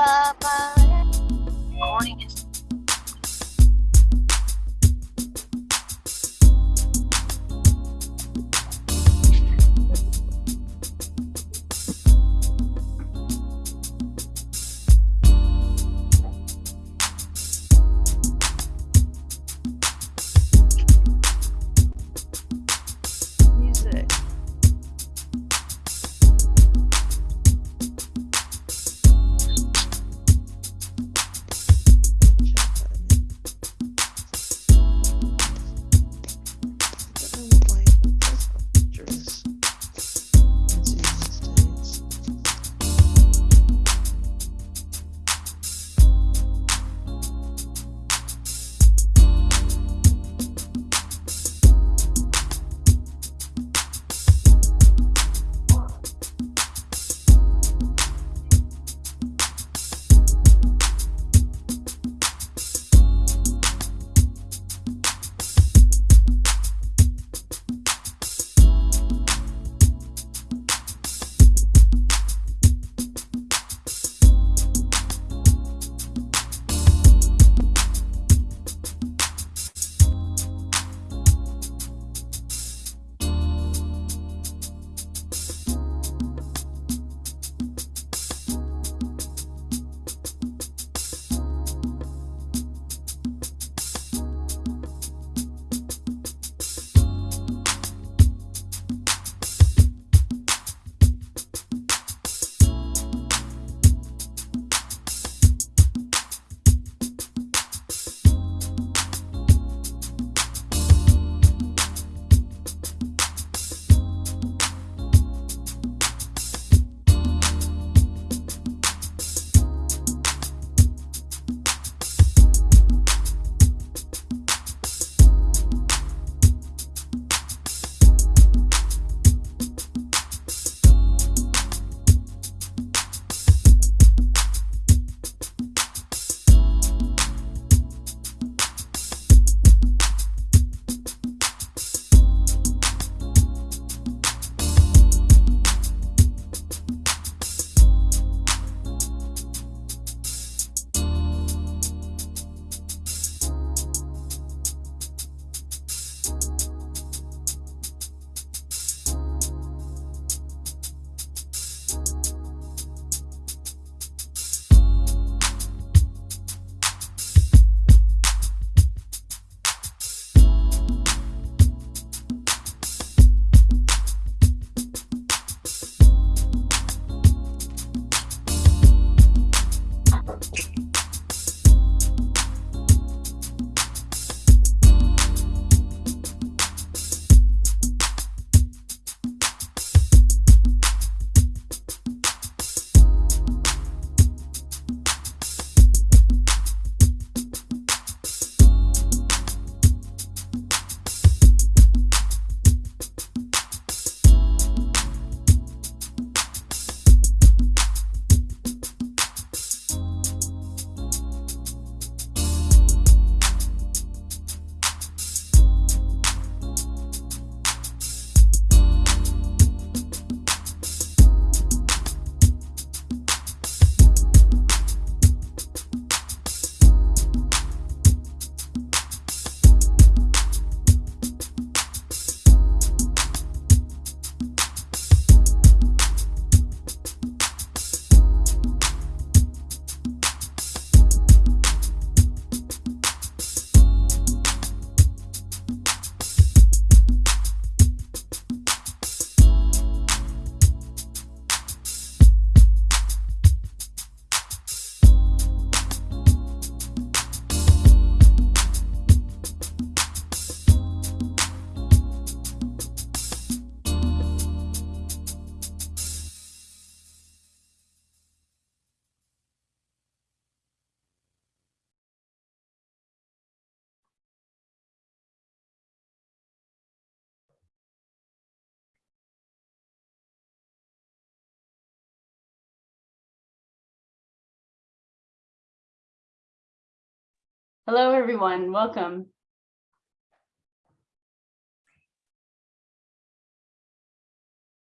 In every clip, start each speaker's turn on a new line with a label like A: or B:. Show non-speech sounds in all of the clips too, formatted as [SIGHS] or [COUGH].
A: Morning
B: Hello, everyone. Welcome.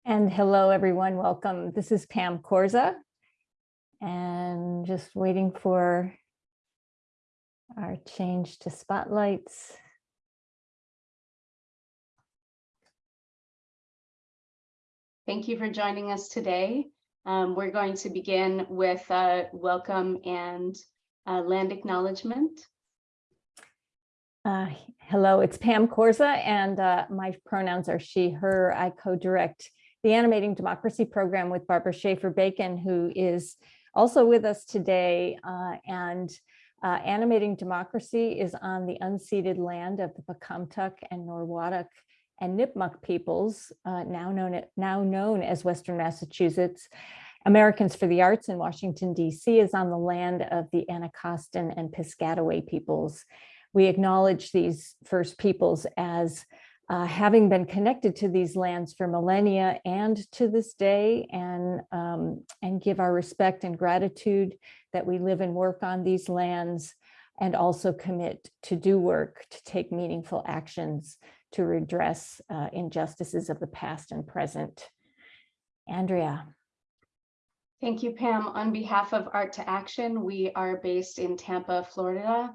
C: And hello, everyone. Welcome. This is Pam Korza. And just waiting for our change to spotlights.
B: Thank you for joining us today. Um, we're going to begin with a welcome and uh, land acknowledgement.
C: Uh, hello, it's Pam Korza, and uh, my pronouns are she, her. I co-direct the Animating Democracy Program with Barbara Schaffer Bacon, who is also with us today. Uh, and uh, Animating Democracy is on the unceded land of the Pocumtuck and Norwottuck and Nipmuc peoples, uh, now known now known as Western Massachusetts. Americans for the Arts in Washington, D.C. is on the land of the Anacostan and Piscataway peoples. We acknowledge these first peoples as uh, having been connected to these lands for millennia and to this day and, um, and give our respect and gratitude that we live and work on these lands and also commit to do work to take meaningful actions to redress uh, injustices of the past and present. Andrea.
B: Thank you, Pam. On behalf of Art to Action, we are based in Tampa, Florida,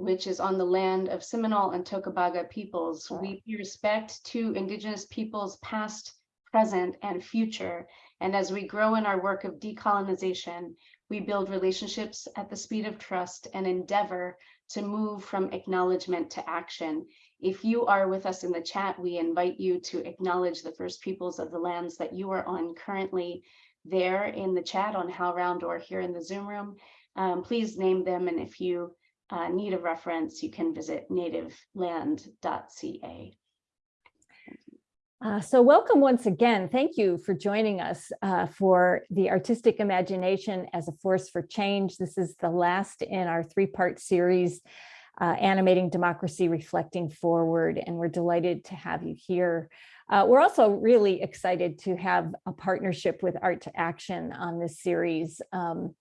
B: which is on the land of Seminole and Tocobaga peoples. We pay respect to Indigenous peoples past, present, and future. And as we grow in our work of decolonization, we build relationships at the speed of trust and endeavor to move from acknowledgement to action. If you are with us in the chat, we invite you to acknowledge the first peoples of the lands that you are on currently there in the chat on HowlRound or here in the Zoom room. Um, please name them, and if you uh, need a reference, you can visit nativeland.ca.
C: Uh, so welcome once again. Thank you for joining us uh, for the Artistic Imagination as a Force for Change. This is the last in our three-part series, uh, Animating Democracy, Reflecting Forward, and we're delighted to have you here. Uh, we're also really excited to have a partnership with Art to Action on this series. Um,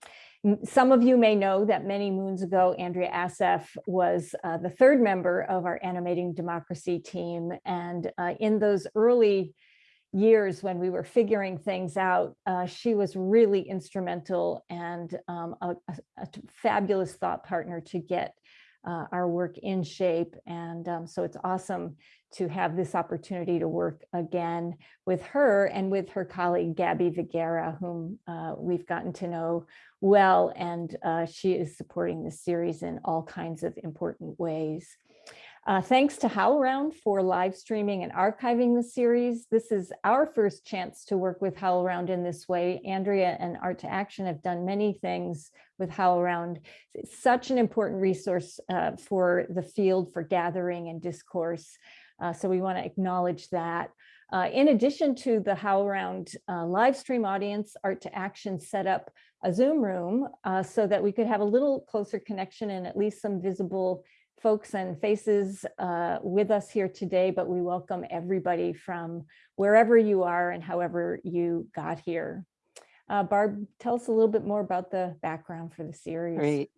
C: some of you may know that many moons ago, Andrea Assaf was uh, the third member of our Animating Democracy team. And uh, in those early years when we were figuring things out, uh, she was really instrumental and um, a, a, a, fabulous thought partner to get uh, our work in shape. And um, so it's awesome to have this opportunity to work again with her and with her colleague, Gabby Viguera, whom uh, we've gotten to know well, and uh, she is supporting the series in all kinds of important ways. Uh, thanks to HowlRound for live streaming and archiving the series. This is our first chance to work with HowlRound in this way. Andrea and Art to Action have done many things with HowlRound. It's such an important resource uh, for the field for gathering and discourse. Uh, so we want to acknowledge that. Uh, in addition to the HowlRound uh, live stream audience, Art to Action set up a Zoom room uh, so that we could have a little closer connection and at least some visible folks and faces uh, with us here today, but we welcome everybody from wherever you are and however you got here. Uh, Barb, tell us a little bit more about the background for the series.
D: Great.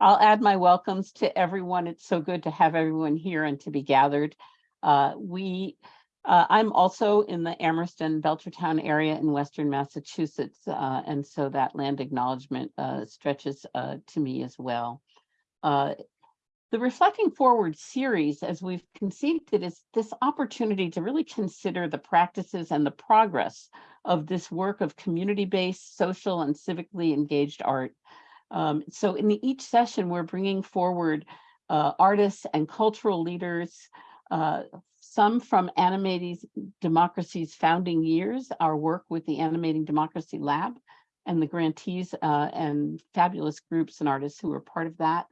D: I'll add my welcomes to everyone. It's so good to have everyone here and to be gathered. Uh, we, uh, I'm also in the Amherst-and Belchertown area in Western Massachusetts, uh, and so that land acknowledgement uh, stretches uh, to me as well. Uh, the Reflecting Forward series, as we've conceived it, is this opportunity to really consider the practices and the progress of this work of community-based, social, and civically engaged art. Um, so in each session, we're bringing forward artists and cultural leaders, uh, some from Animating Democracy's founding years, our work with the Animating Democracy Lab and the grantees uh, and fabulous groups and artists who are part of that,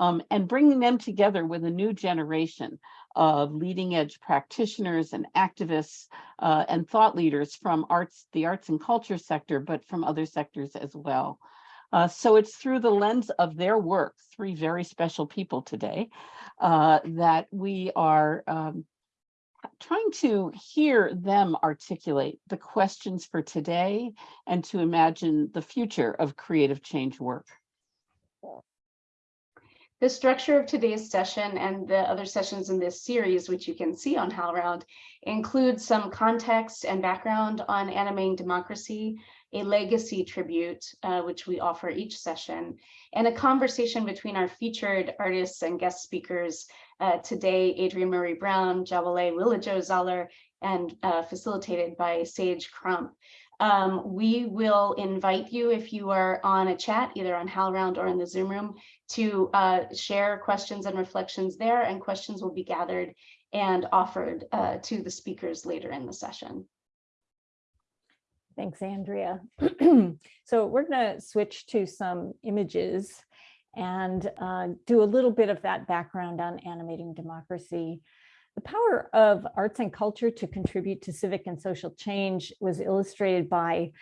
D: um, and bringing them together with a new generation of leading edge practitioners and activists uh, and thought leaders from arts, the arts and culture sector, but from other sectors as well. Uh, so it's through the lens of their work, three very special people today, uh, that we are um, trying to hear them articulate the questions for today and to imagine the future of creative change work.
B: The structure of today's session and the other sessions in this series, which you can see on HowlRound, includes some context and background on animating democracy, a legacy tribute, uh, which we offer each session, and a conversation between our featured artists and guest speakers uh, today, Adrienne Maree Brown, Jawole Willa Jo Zollar, and uh, facilitated by Sage Crump. Um, we will invite you if you are on a chat, either on HowlRound or in the Zoom room, to uh, share questions and reflections there, and questions will be gathered and offered uh, to the speakers later in the session.
C: Thanks, Andrea. [CLEARS THROAT] So we're going to switch to some images and uh, do a little bit of that background on animating democracy. The power of arts and culture to contribute to civic and social change was illustrated by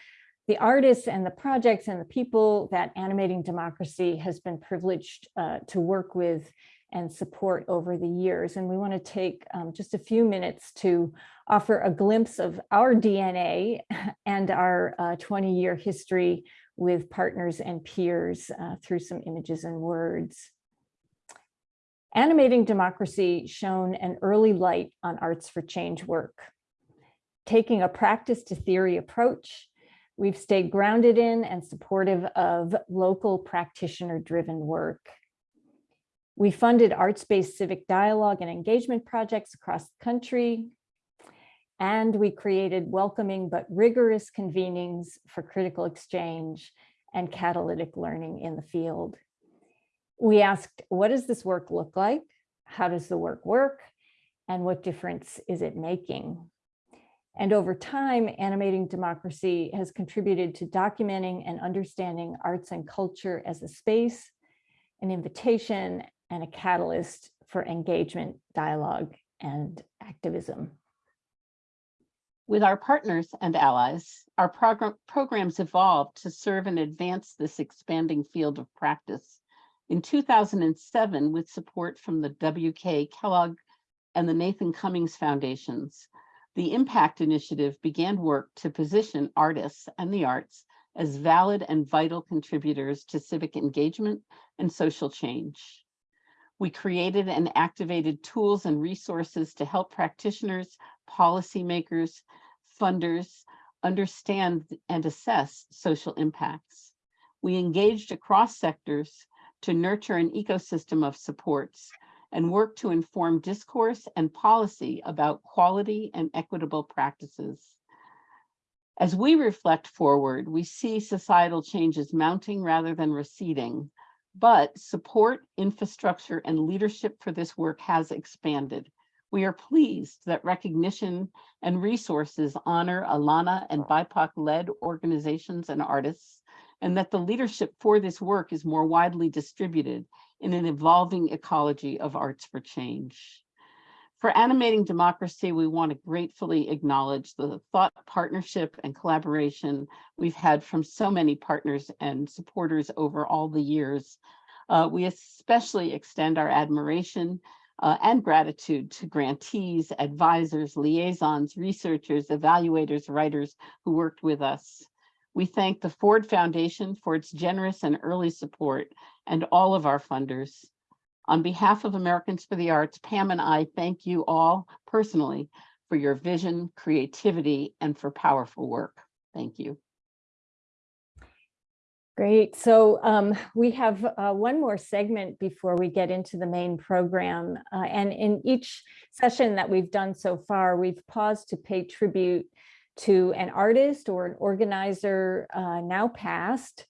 C: the artists and the projects and the people that animating democracy has been privileged uh, to work with and support over the years. And we want to take um, just a few minutes to offer a glimpse of our DNA [LAUGHS] and our 20-year history with partners and peers uh, through some images and words. Animating Democracy shone an early light on Arts for Change work. Taking a practice to theory approach, we've stayed grounded in and supportive of local practitioner-driven work. We funded arts-based civic dialogue and engagement projects across the country, and we created welcoming but rigorous convenings for critical exchange and catalytic learning in the field. We asked, what does this work look like? How does the work work? And what difference is it making? And over time, Animating Democracy has contributed to documenting and understanding arts and culture as a space, an invitation, and a catalyst for engagement, dialogue, and activism.
D: With our partners and allies, our program programs evolved to serve and advance this expanding field of practice. In 2007, with support from the WK Kellogg and the Nathan Cummings Foundations, the Impact Initiative began work to position artists and the arts as valid and vital contributors to civic engagement and social change. We created and activated tools and resources to help practitioners, policymakers, funders understand and assess social impacts. We engaged across sectors to nurture an ecosystem of supports and work to inform discourse and policy about quality and equitable practices. As we reflect forward, we see societal changes mounting rather than receding, but support, infrastructure, and leadership for this work has expanded. We are pleased that recognition and resources honor ALAANA and BIPOC-led organizations and artists, and that the leadership for this work is more widely distributed in an evolving ecology of arts for change. For animating democracy, we want to gratefully acknowledge the thought partnership and collaboration we've had from so many partners and supporters over all the years. Uh, we especially extend our admiration uh, and gratitude to grantees, advisors, liaisons, researchers, evaluators, writers who worked with us. We thank the Ford Foundation for its generous and early support and all of our funders. On behalf of Americans for the Arts, Pam and I thank you all personally for your vision, creativity, and for powerful work. Thank you.
C: Great. So um, we have uh, one more segment before we get into the main program. Uh, and in each session that we've done so far, we've paused to pay tribute to an artist or an organizer uh, now past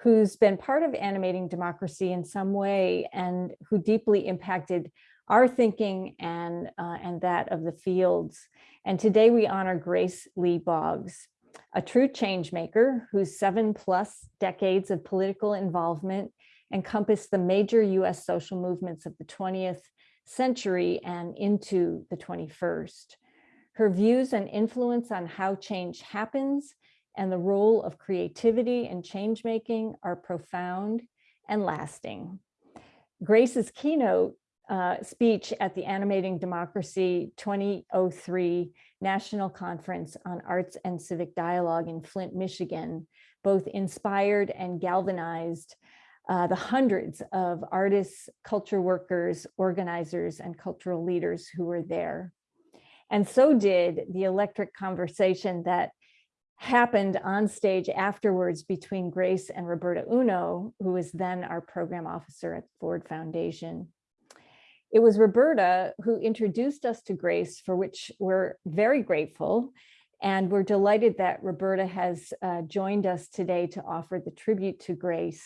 C: who's been part of animating democracy in some way and who deeply impacted our thinking and, uh, and that of the fields. And today we honor Grace Lee Boggs a true change maker whose seven plus decades of political involvement encompass the major US social movements of the 20th century and into the 21st. Her views and influence on how change happens and the role of creativity and change making are profound and lasting. Grace's keynote uh, speech at the Animating Democracy 2003 National Conference on Arts and Civic Dialogue in Flint, Michigan, both inspired and galvanized uh, the hundreds of artists, culture workers, organizers, and cultural leaders who were there. And so did the electric conversation that happened on stage afterwards between Grace and Roberta Uno, who was then our program officer at Ford Foundation. It was Roberta who introduced us to Grace, for which we're very grateful. And we're delighted that Roberta has uh, joined us today to offer the tribute to Grace.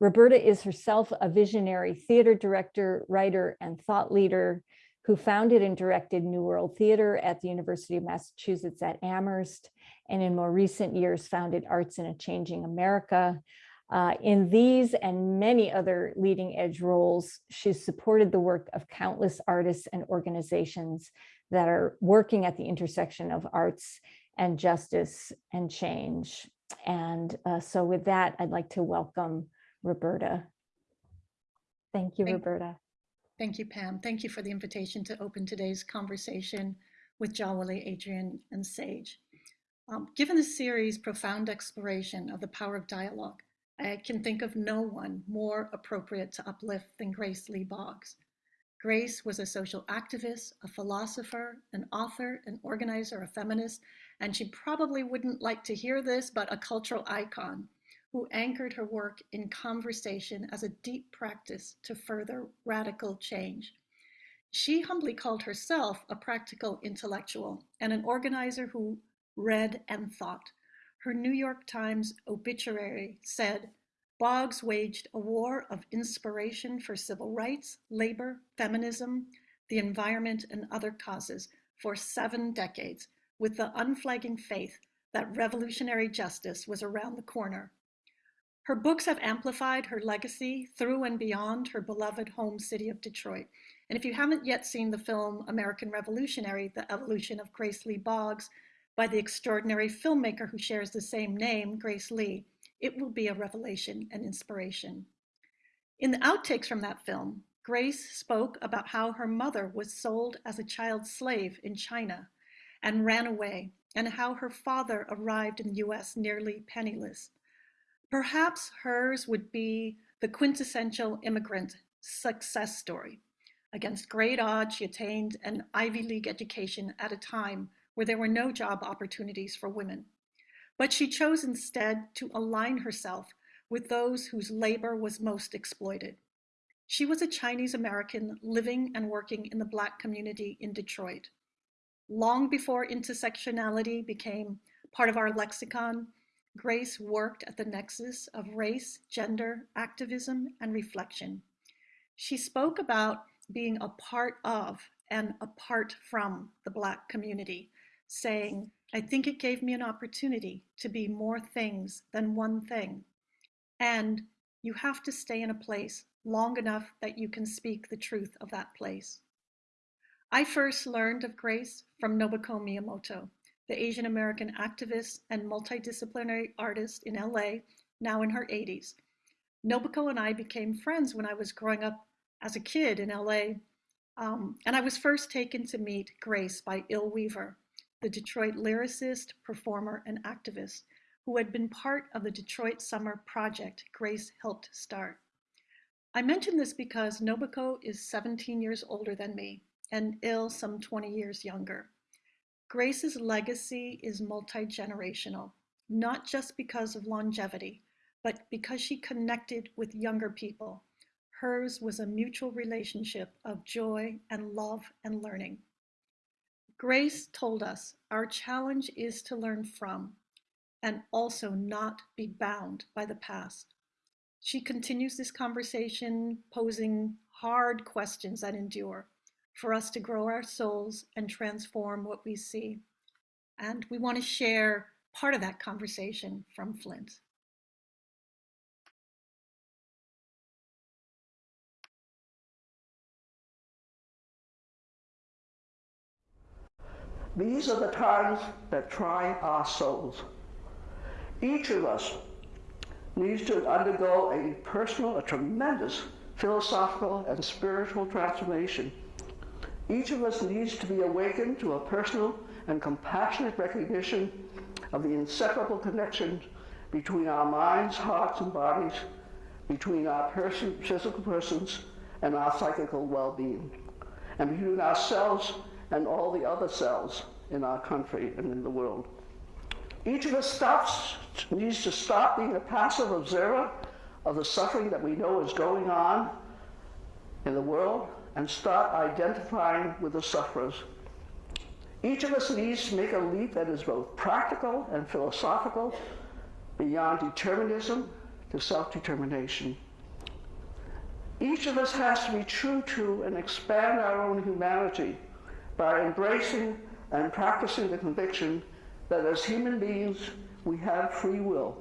C: Roberta is herself a visionary theater director, writer, and thought leader who founded and directed New World Theater at the University of Massachusetts at Amherst, and in more recent years founded Arts in a Changing America. Uh, in these and many other leading edge roles, she's supported the work of countless artists and organizations that are working at the intersection of arts and justice and change. And uh, so with that, I'd like to welcome Roberta. Thank you,
E: Thank-
C: Roberta.
E: Thank you, Pam. Thank you for the invitation to open today's conversation with Jawole, Adrienne, and Sage. Um, given the series' profound exploration of the power of dialogue, I can think of no one more appropriate to uplift than Grace Lee Boggs. Grace was a social activist, a philosopher, an author, an organizer, a feminist, and she probably wouldn't like to hear this, but a cultural icon who anchored her work in conversation as a deep practice to further radical change. She humbly called herself a practical intellectual and an organizer who read and thought. Her New York Times obituary said, Boggs waged a war of inspiration for civil rights, labor, feminism, the environment, and other causes for seven decades with the unflagging faith that revolutionary justice was around the corner. Her books have amplified her legacy through and beyond her beloved home city of Detroit. And if you haven't yet seen the film American Revolutionary, The Evolution of Grace Lee Boggs, by the extraordinary filmmaker who shares the same name, Grace Lee, it will be a revelation and inspiration. In the outtakes from that film, Grace spoke about how her mother was sold as a child slave in China and ran away, and how her father arrived in the US nearly penniless. Perhaps hers would be the quintessential immigrant success story. Against great odds, she attained an Ivy League education at a time where there were no job opportunities for women. But she chose instead to align herself with those whose labor was most exploited. She was a Chinese American living and working in the Black community in Detroit. Long before intersectionality became part of our lexicon, Grace worked at the nexus of race, gender, activism, and reflection. She spoke about being a part of and apart from the Black community, saying, I think it gave me an opportunity to be more things than one thing. And you have to stay in a place long enough that you can speak the truth of that place. I first learned of Grace from Nobuko Miyamoto, the Asian American activist and multidisciplinary artist in LA, now in her 80s. Nobuko and I became friends when I was growing up as a kid in LA, um, and I was first taken to meet Grace by Ill Weaver, the Detroit lyricist, performer, and activist who had been part of the Detroit Summer Project Grace helped start. I mention this because Nobuko is 17 years older than me and Ill some 20 years younger. Grace's legacy is multi-generational, not just because of longevity, but because she connected with younger people. Hers was a mutual relationship of joy and love and learning. Grace told us our challenge is to learn from and also not be bound by the past. She continues this conversation posing hard questions that endure for us to grow our souls and transform what we see. And we want to share part of that conversation from Flint.
F: These are the times that try our souls. Each of us needs to undergo a personal, a tremendous philosophical and spiritual transformation. Each of us needs to be awakened to a personal and compassionate recognition of the inseparable connection between our minds, hearts, and bodies, between our person, physical persons and our psychical well-being, and between ourselves and all the other cells in our country and in the world. Each of us stops, needs to stop being a passive observer of the suffering that we know is going on in the world and start identifying with the sufferers. Each of us needs to make a leap that is both practical and philosophical, beyond determinism to self-determination. Each of us has to be true to and expand our own humanity by embracing and practicing the conviction that as human beings, we have free will.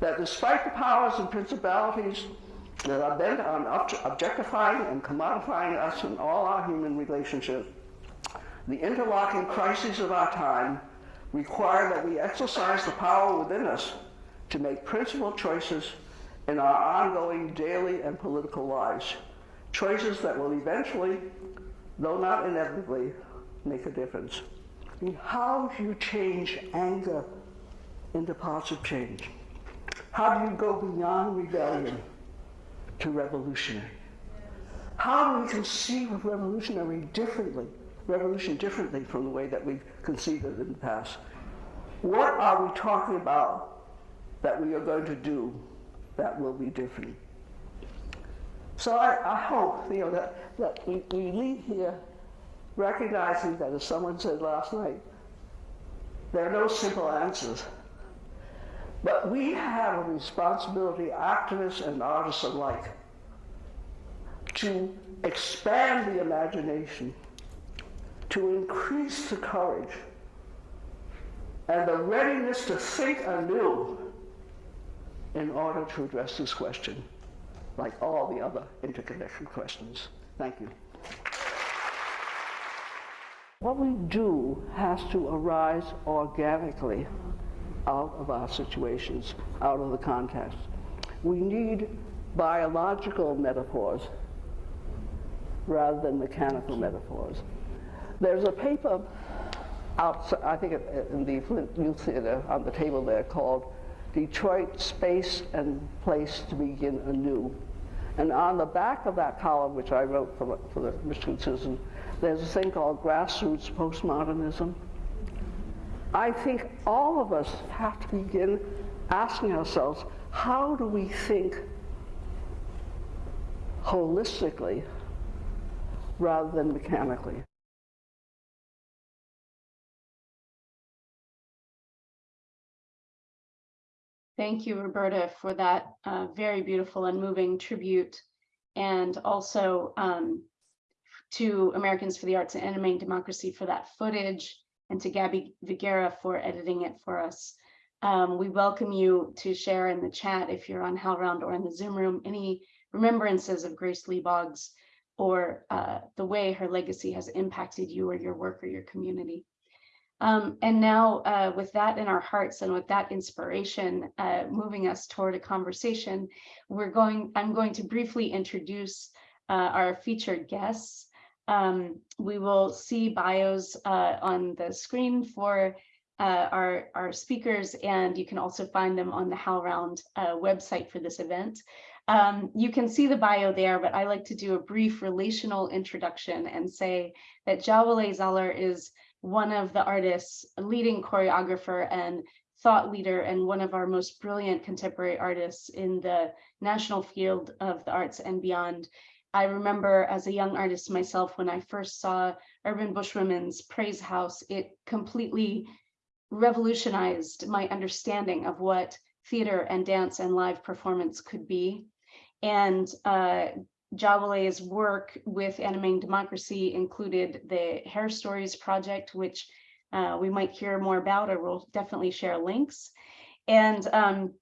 F: That despite the powers and principalities that are bent on objectifying and commodifying us in all our human relationships, the interlocking crises of our time require that we exercise the power within us to make principled choices in our ongoing daily and political lives. Choices that will eventually, though not inevitably, make a difference. How do you change anger into positive change? How do you go beyond rebellion to revolutionary? How do we conceive of revolutionary differently, revolution differently from the way that we've conceived it in the past? What are we talking about that we are going to do that will be different? So I, I hope, you know, that, that we, we leave here recognizing that, as someone said last night, there are no simple answers. But we have a responsibility, activists and artists alike, to expand the imagination, to increase the courage, and the readiness to think anew in order to address this question, like all the other interconnected questions. Thank you. What we do has to arise organically out of our situations, out of the context. We need biological metaphors rather than mechanical metaphors. There's a paper I think in the Flint Youth Theater on the table there called Detroit Space and Place to Begin Anew. And on the back of that column, which I wrote for, for the Michigan Citizen, there's a thing called grassroots postmodernism. I think all of us have to begin asking ourselves, how do we think holistically rather than mechanically?
B: Thank you, Roberta, for that uh, very beautiful and moving tribute. And also um, to Americans for the Arts and Animating Democracy for that footage, and to Gabby Viguera for editing it for us. Um, we welcome you to share in the chat if you're on HowlRound or in the Zoom room any remembrances of Grace Lee Boggs or uh, the way her legacy has impacted you or your work or your community. Um, and now uh, with that in our hearts and with that inspiration uh, moving us toward a conversation, we're going, I'm going to briefly introduce uh, our featured guests. Um, we will see bios uh, on the screen for uh, our, our speakers, and you can also find them on the HowlRound uh, website for this event. Um, you can see the bio there, but I like to do a brief relational introduction and say that Jawole Zollar is one of the artists, leading choreographer and thought leader and one of our most brilliant contemporary artists in the national field of the arts and beyond. I remember as a young artist myself, when I first saw Urban Bush Women's Praise House, it completely revolutionized my understanding of what theater and dance and live performance could be. And uh, work with Animating Democracy included the Hair Stories project, which uh, we might hear more about, or we'll definitely share links. And um,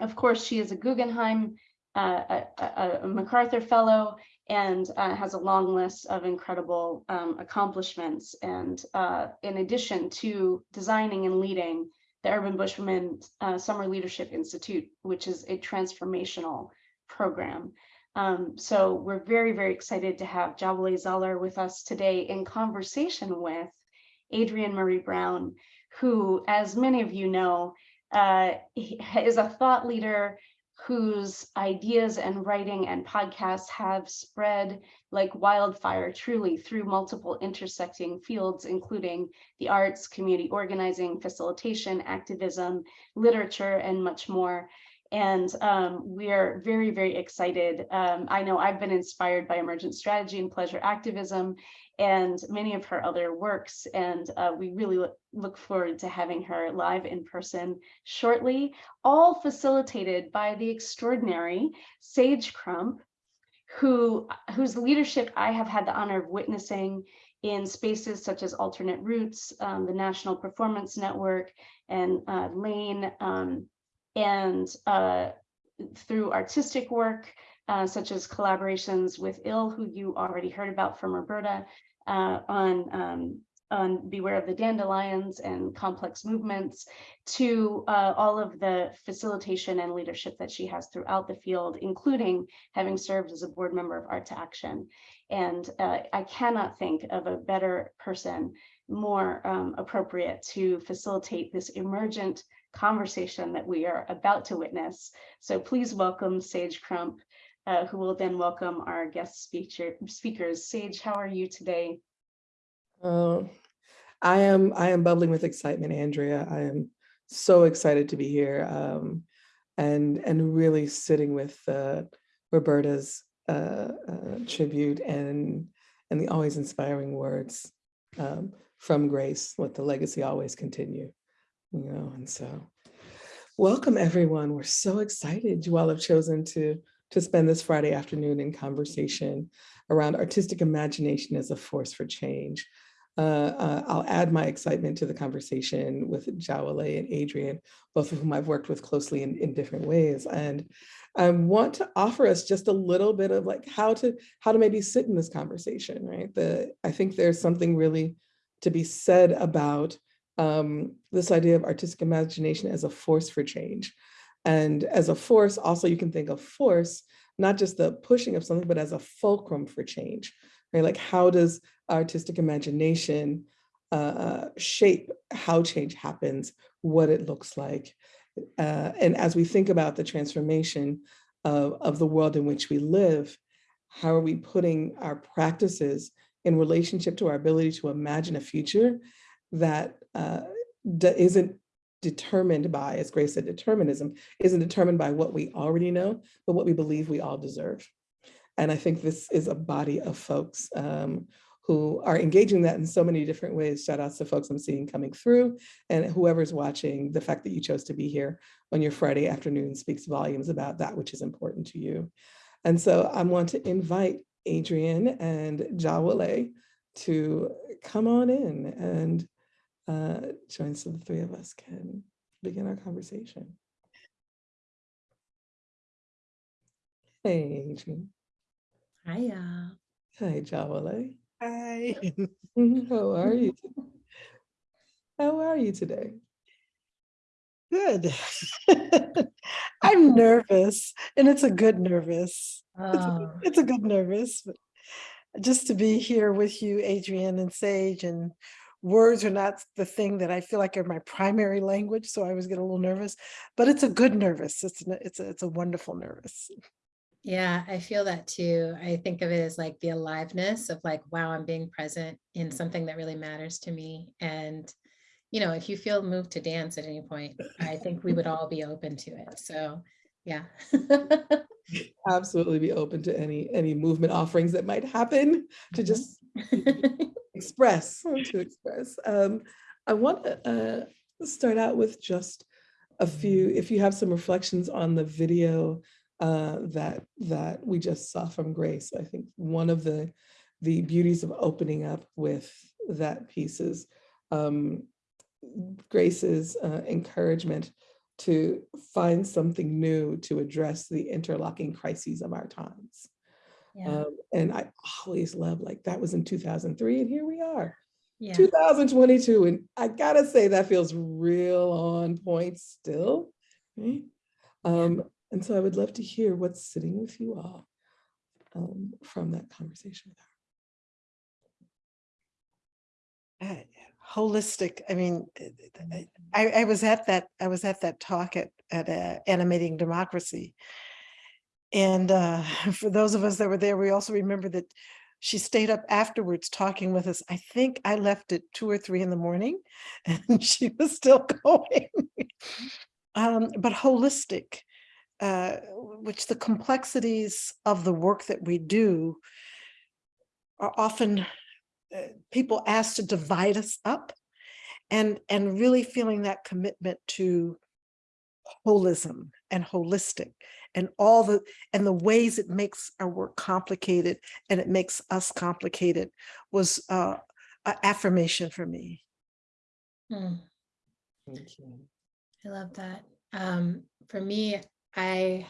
B: of course, she is a Guggenheim a, a, MacArthur Fellow and uh, has a long list of incredible um, accomplishments. And uh, in addition to designing and leading the Urban Bush Women uh, Summer Leadership Institute, which is a transformational program. Um, so we're very, very excited to have Jawole Zollar with us today in conversation with Adrienne Maree Brown, who, as many of you know, uh, is a thought leader whose ideas and writing and podcasts have spread like wildfire truly through multiple intersecting fields, including the arts, community organizing, facilitation, activism, literature, and much more. And um, we're very, very excited. Um, I know I've been inspired by emergent strategy and pleasure activism and many of her other works. And uh, we really look, look forward to having her live in person shortly, all facilitated by the extraordinary Sage Crump, who whose leadership I have had the honor of witnessing in spaces such as Alternate Roots, um, the National Performance Network, and uh, Lane, um, and uh, through artistic work, uh, such as collaborations with IL, who you already heard about from Roberta, uh, on um, on Beware of the Dandelions and complex movements to uh, all of the facilitation and leadership that she has throughout the field, including having served as a board member of Art to Action. And uh, I cannot think of a better person, more um, appropriate to facilitate this emergent conversation that we are about to witness. So please welcome Sage Crump, uh, who will then welcome our guest speaker, speakers. Sage, how are you today?
G: Oh, I am I am bubbling with excitement, Andrea. I am so excited to be here um, and and really sitting with uh, Roberta's uh, uh, tribute and and the always inspiring words um, from Grace. Let the legacy always continue, you know. And so, welcome everyone. We're so excited you all have chosen to to spend this Friday afternoon in conversation around artistic imagination as a force for change. Uh, uh, I'll add my excitement to the conversation with Jawole and Adrienne, both of whom I've worked with closely in, in different ways. And I want to offer us just a little bit of like how to how to maybe sit in this conversation, right? The I think there's something really to be said about um, this idea of artistic imagination as a force for change. And as a force, also you can think of force, not just the pushing of something, but as a fulcrum for change, right? Like how does artistic imagination uh, shape how change happens, what it looks like. Uh, and as we think about the transformation of, of the world in which we live, how are we putting our practices in relationship to our ability to imagine a future that uh, isn't determined by, as Grace said, determinism isn't determined by what we already know, but what we believe we all deserve. And I think this is a body of folks um, who are engaging that in so many different ways. Shout outs to folks I'm seeing coming through and whoever's watching, the fact that you chose to be here on your Friday afternoon speaks volumes about that which is important to you. And so I want to invite Adrienne and Jawole to come on in and uh, join so the three of us can begin our conversation. Hey, Adrienne.
H: Hiya.
G: Hi, Jawole.
H: Hi. [LAUGHS]
G: How are you? How are you today?
H: Good. [LAUGHS] I'm nervous and it's a good nervous. It's a,
C: Oh.
H: it's a good nervous, but just to be here with you, Adrienne and Sage and words are not the thing that I feel like are my primary language. So I always get a little nervous, but it's a good nervous. It's, n- it's, a, it's a wonderful nervous.
I: Yeah, I feel that too. I think of it as like the aliveness of like, wow, I'm being present in something that really matters to me. And, you know, if you feel moved to dance at any point, I think we would [LAUGHS] all be open to it. So, yeah. [LAUGHS]
G: Absolutely be open to any any movement offerings that might happen to
I: Mhm.
G: just express to express. Um, I want to uh, start out with just a few. If you have some reflections on the video uh, that that we just saw from Grace, I think one of the the beauties of opening up with that piece is um, Grace's uh, encouragement to find something new to address the interlocking crises of our times.
I: Yeah,
G: Um, and I always love like that was in 2003 and here we are,
I: yeah,
G: 2022. And I gotta say that feels real on point still. right? Um, and so I would love to hear what's sitting with you all um, from that conversation with her.
H: I holistic, I mean, eh, eh, I, I was at that, I was at that talk at, at uh, Animating Democracy. And uh, [LAUGHS] for those of us that were there, we also remember that she stayed up afterwards talking with us. I think I left at two or three in the morning [LAUGHS] and she was still [LAUGHS] going. Um, But holistic, uh, which the complexities of the work that we do are often uh, people asked to divide us up and and really feeling that commitment to holism and holistic and all the and the ways it makes our work complicated and it makes us complicated was uh a affirmation for me
I: Hmm.
G: Thank you.
I: I love that. Um, for me, I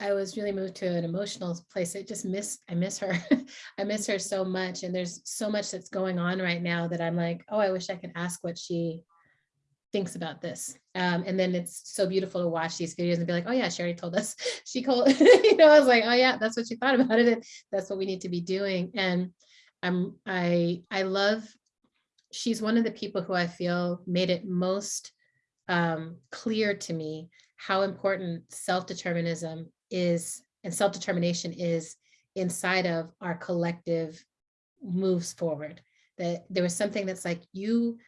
I: I was really moved to an emotional place. I just miss, I miss her. [LAUGHS] I miss her so much. And there's so much that's going on right now that I'm like, oh, I wish I could ask what she thinks about this. Um, and then it's so beautiful to watch these videos and be like, oh yeah, Sherry told us. [LAUGHS] She called, [LAUGHS] you know, I was like, oh yeah, that's what she thought about it. and That's what we need to be doing. And I'm, I, I love, she's one of the people who I feel made it most um, clear to me how important self-determinism is and self-determination is inside of our collective moves forward. That there was something that's like you,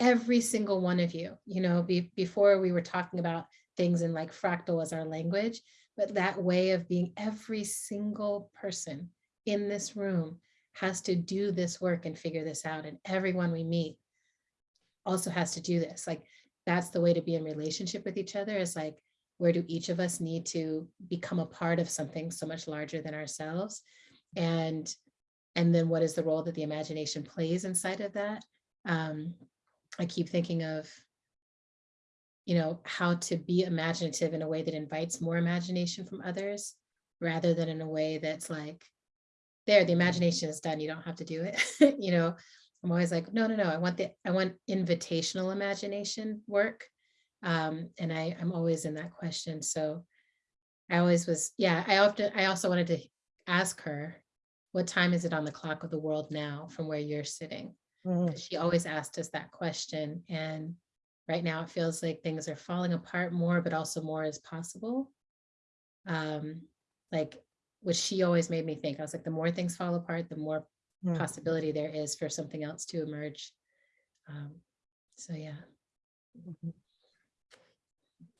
I: every single one of you, you know, be, before we were talking about things in like fractal as our language, but that way of being every single person in this room has to do this work and figure this out. And everyone we meet also has to do this. Like that's the way to be in relationship with each other is like, where do each of us need to become a part of something so much larger than ourselves? And, and then what is the role that the imagination plays inside of that? Um, I keep thinking of, you know, how to be imaginative in a way that invites more imagination from others, rather than in a way that's like, there, the imagination is done, you don't have to do it. [LAUGHS] you know, I'm always like, no, no, no, I want the, I want invitational imagination work. Um, and I, I'm always in that question. So I always was, yeah, I often, I also wanted to ask her, what time is it on the clock of the world now from where you're sitting?
H: Mhm.
I: 'Cause She always asked us that question. And right now it feels like things are falling apart more, but also more is possible. Um, like, which she always made me think, I was like, the more things fall apart, the more
H: Mm.
I: possibility there is for something else to emerge. Um, so yeah.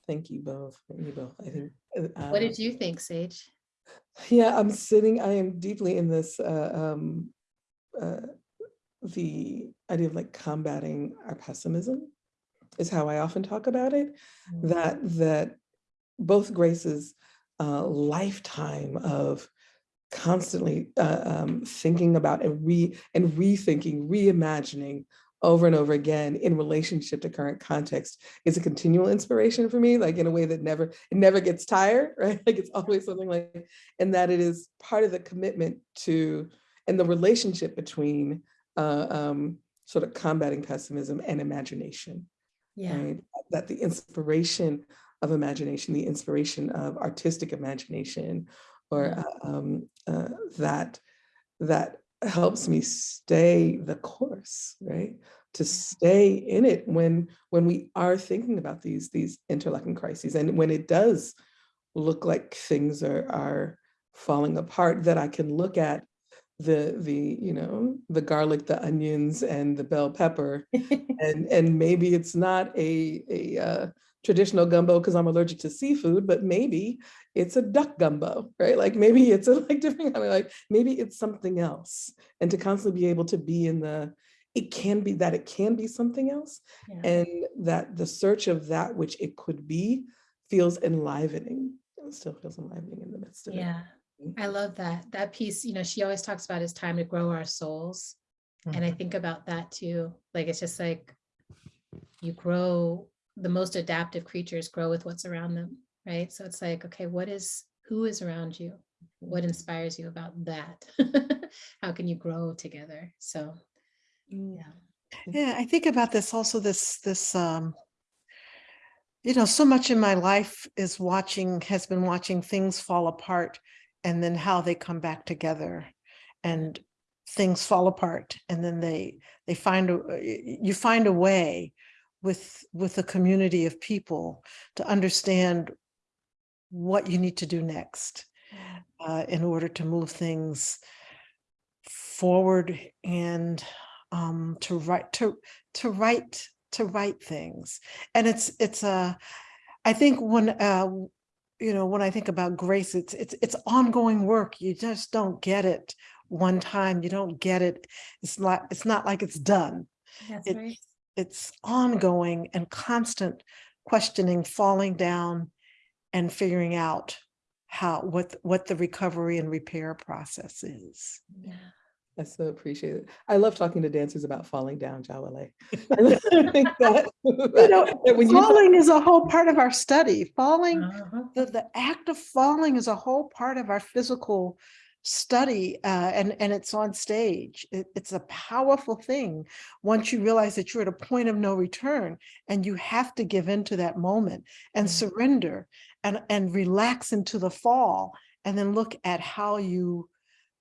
G: Thank you both. Thank you both. I think. uh,
I: What
G: uh,
I: did you think, Sage?
G: Yeah, I'm sitting, I am deeply in this, uh, um, uh, the idea of like combating our pessimism is how I often talk about it.
I: Mm.
G: That, that both Grace's uh, lifetime of constantly uh, um, thinking about and re and rethinking, reimagining over and over again in relationship to current context is a continual inspiration for me, like in a way that never, it never gets tired, [LAUGHS] right? Like it's always something like, and that it is part of the commitment to, and the relationship between uh, um, sort of combating pessimism and imagination,
I: Yeah,
G: right? That the inspiration of imagination, the inspiration of artistic imagination, or uh, um, uh, that that helps me stay the course, right? To stay in it when when we are thinking about these these interlocking crises, and when it does look like things are are falling apart, that I can look at the the you know the garlic, the onions, and the bell pepper, [LAUGHS] and and maybe it's not a a uh, traditional gumbo because I'm allergic to seafood, but maybe it's a duck gumbo, right? Like maybe it's a [LAUGHS] like different kind of like maybe it's something else, and to constantly be able to be in the it can be that it can be something else,
I: yeah,
G: and that the search of that which it could be feels enlivening. It still feels enlivening in the midst of it.
I: Yeah. I love that. That piece, you know, she always talks about is time to grow our souls. And I think about that too. Like, it's just like you grow, the most adaptive creatures grow with what's around them, right? So it's like, okay, what is, who is around you? What inspires you about that? [LAUGHS] How can you grow together? So,
G: Mm.
I: yeah.
H: Yeah, I think about this also, this, this, um, you know, so much in my life is watching, has been watching things fall apart and then how they come back together. And things fall apart and then they they find a y- you find a way with with a community of people to understand what you need to do next uh, in order to move things forward and um, to write to to write to write things and it's it's a i think when uh you know when i think about grace it's it's it's ongoing work. You just don't get it one time. You don't get it. It's not it's not like it's done.
I: That's
H: It-
I: right.
H: it's ongoing and constant questioning falling down and figuring out how what what the recovery and repair process is.
I: Yeah.
G: I so appreciate it. I love talking to dancers about falling down, Jawole. [LAUGHS] I think [LAUGHS] that- [LAUGHS]
H: you know
G: that when you
H: falling is a whole part of our study falling
I: Uh-huh.
H: the, the act of falling is a whole part of our physical study uh, and and it's on stage It- it's a powerful thing once you realize that you're at a point of no return and you have to give into that moment and
I: Mhm.
H: surrender and and relax into the fall and then look at how you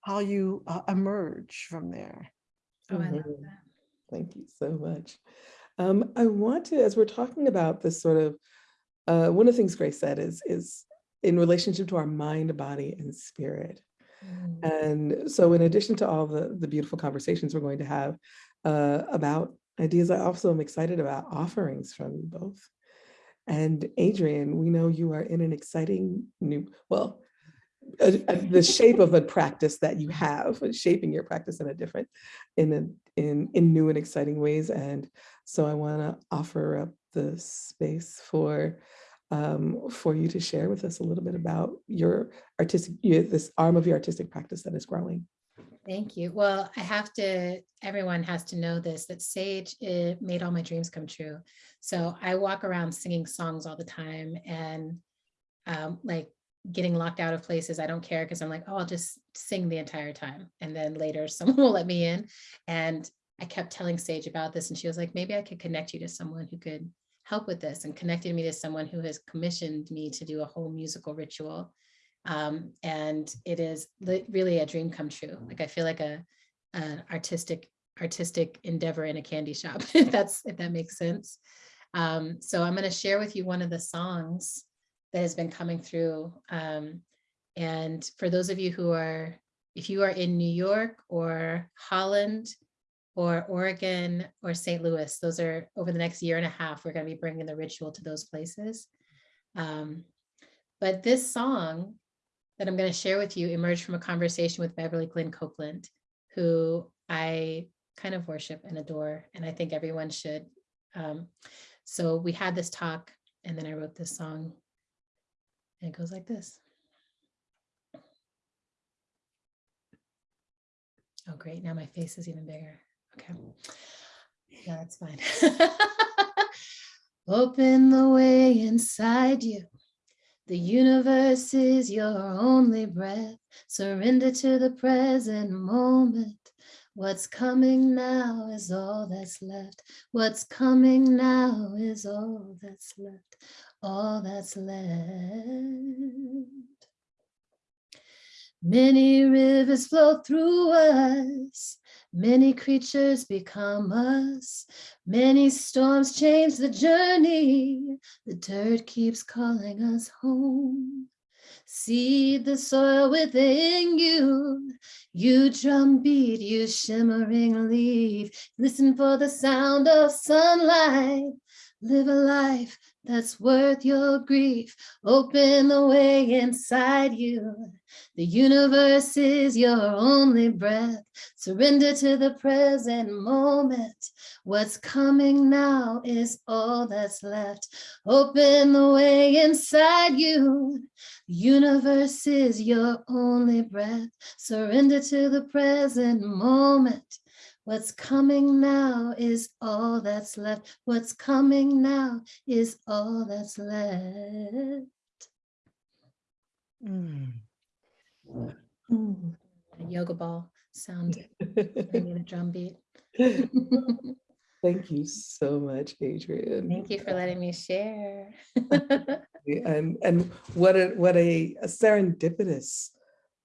H: how you uh, emerge from there
I: Oh, I love
G: Mhm.
I: that.
G: Thank you so much. Um, I want to, as we're talking about this sort of, uh, one of the things Grace said is, is in relationship to our mind, body, and spirit.
I: Mm.
G: And so in addition to all the, the beautiful conversations we're going to have uh, about ideas, I also am excited about offerings from you both. And Adrienne, we know you are in an exciting new, well, uh, uh, the shape of a practice that you have, uh, shaping your practice in a different, in a, in, in new and exciting ways. And so I want to offer up the space for um, for you to share with us a little bit about your artistic, this arm of your artistic practice that is growing.
I: Thank you. Well, I have to, everyone has to know this, that Sage made all my dreams come true. So I walk around singing songs all the time and um, like getting locked out of places. I don't care because I'm like, oh, I'll just sing the entire time. And then later [LAUGHS] someone will let me in. And I kept telling Sage about this and she was like, maybe I could connect you to someone who could help with this and connected me to someone who has commissioned me to do a whole musical ritual. Um, and it is really a dream come true. Like I feel like a an artistic artistic endeavor in a candy shop, [LAUGHS] if that's if that makes sense. Um, so I'm going to share with you one of the songs that has been coming through. Um, and for those of you who are, if you are in New York or Holland or Oregon or St. Louis, those are over the next year and a half, we're going to be bringing the ritual to those places. Um, but this song that I'm going to share with you emerged from a conversation with Beverly Glenn Copeland, who I kind of worship and adore, and I think everyone should. Um, so we had this talk, and then I wrote this song, and it goes like this. Oh, great. Now my face is even bigger. Okay. Yeah, that's fine. [LAUGHS] Open the way inside you. The universe is your only breath. Surrender to the present moment. What's coming now is all that's left. What's coming now is all that's left. All that's left. Many rivers flow through us. Many creatures become us. Many storms change the journey. The dirt keeps calling us home. Seed the soil within you. You drumbeat, you shimmering leaf. Listen for the sound of sunlight. Live a life that's worth your grief. Open the way inside you. The universe is your only breath. Surrender to the present moment. What's coming now is all that's left. Open the way inside you. The universe is your only breath. Surrender to the present moment. What's coming now is all that's left. What's coming now is all that's left.
H: Mm.
G: Mm.
I: Yoga ball sound [LAUGHS] a drum beat. [LAUGHS]
G: Thank you so much, Adrienne.
I: Thank you for letting me share. [LAUGHS]
G: And, and what a, what a a serendipitous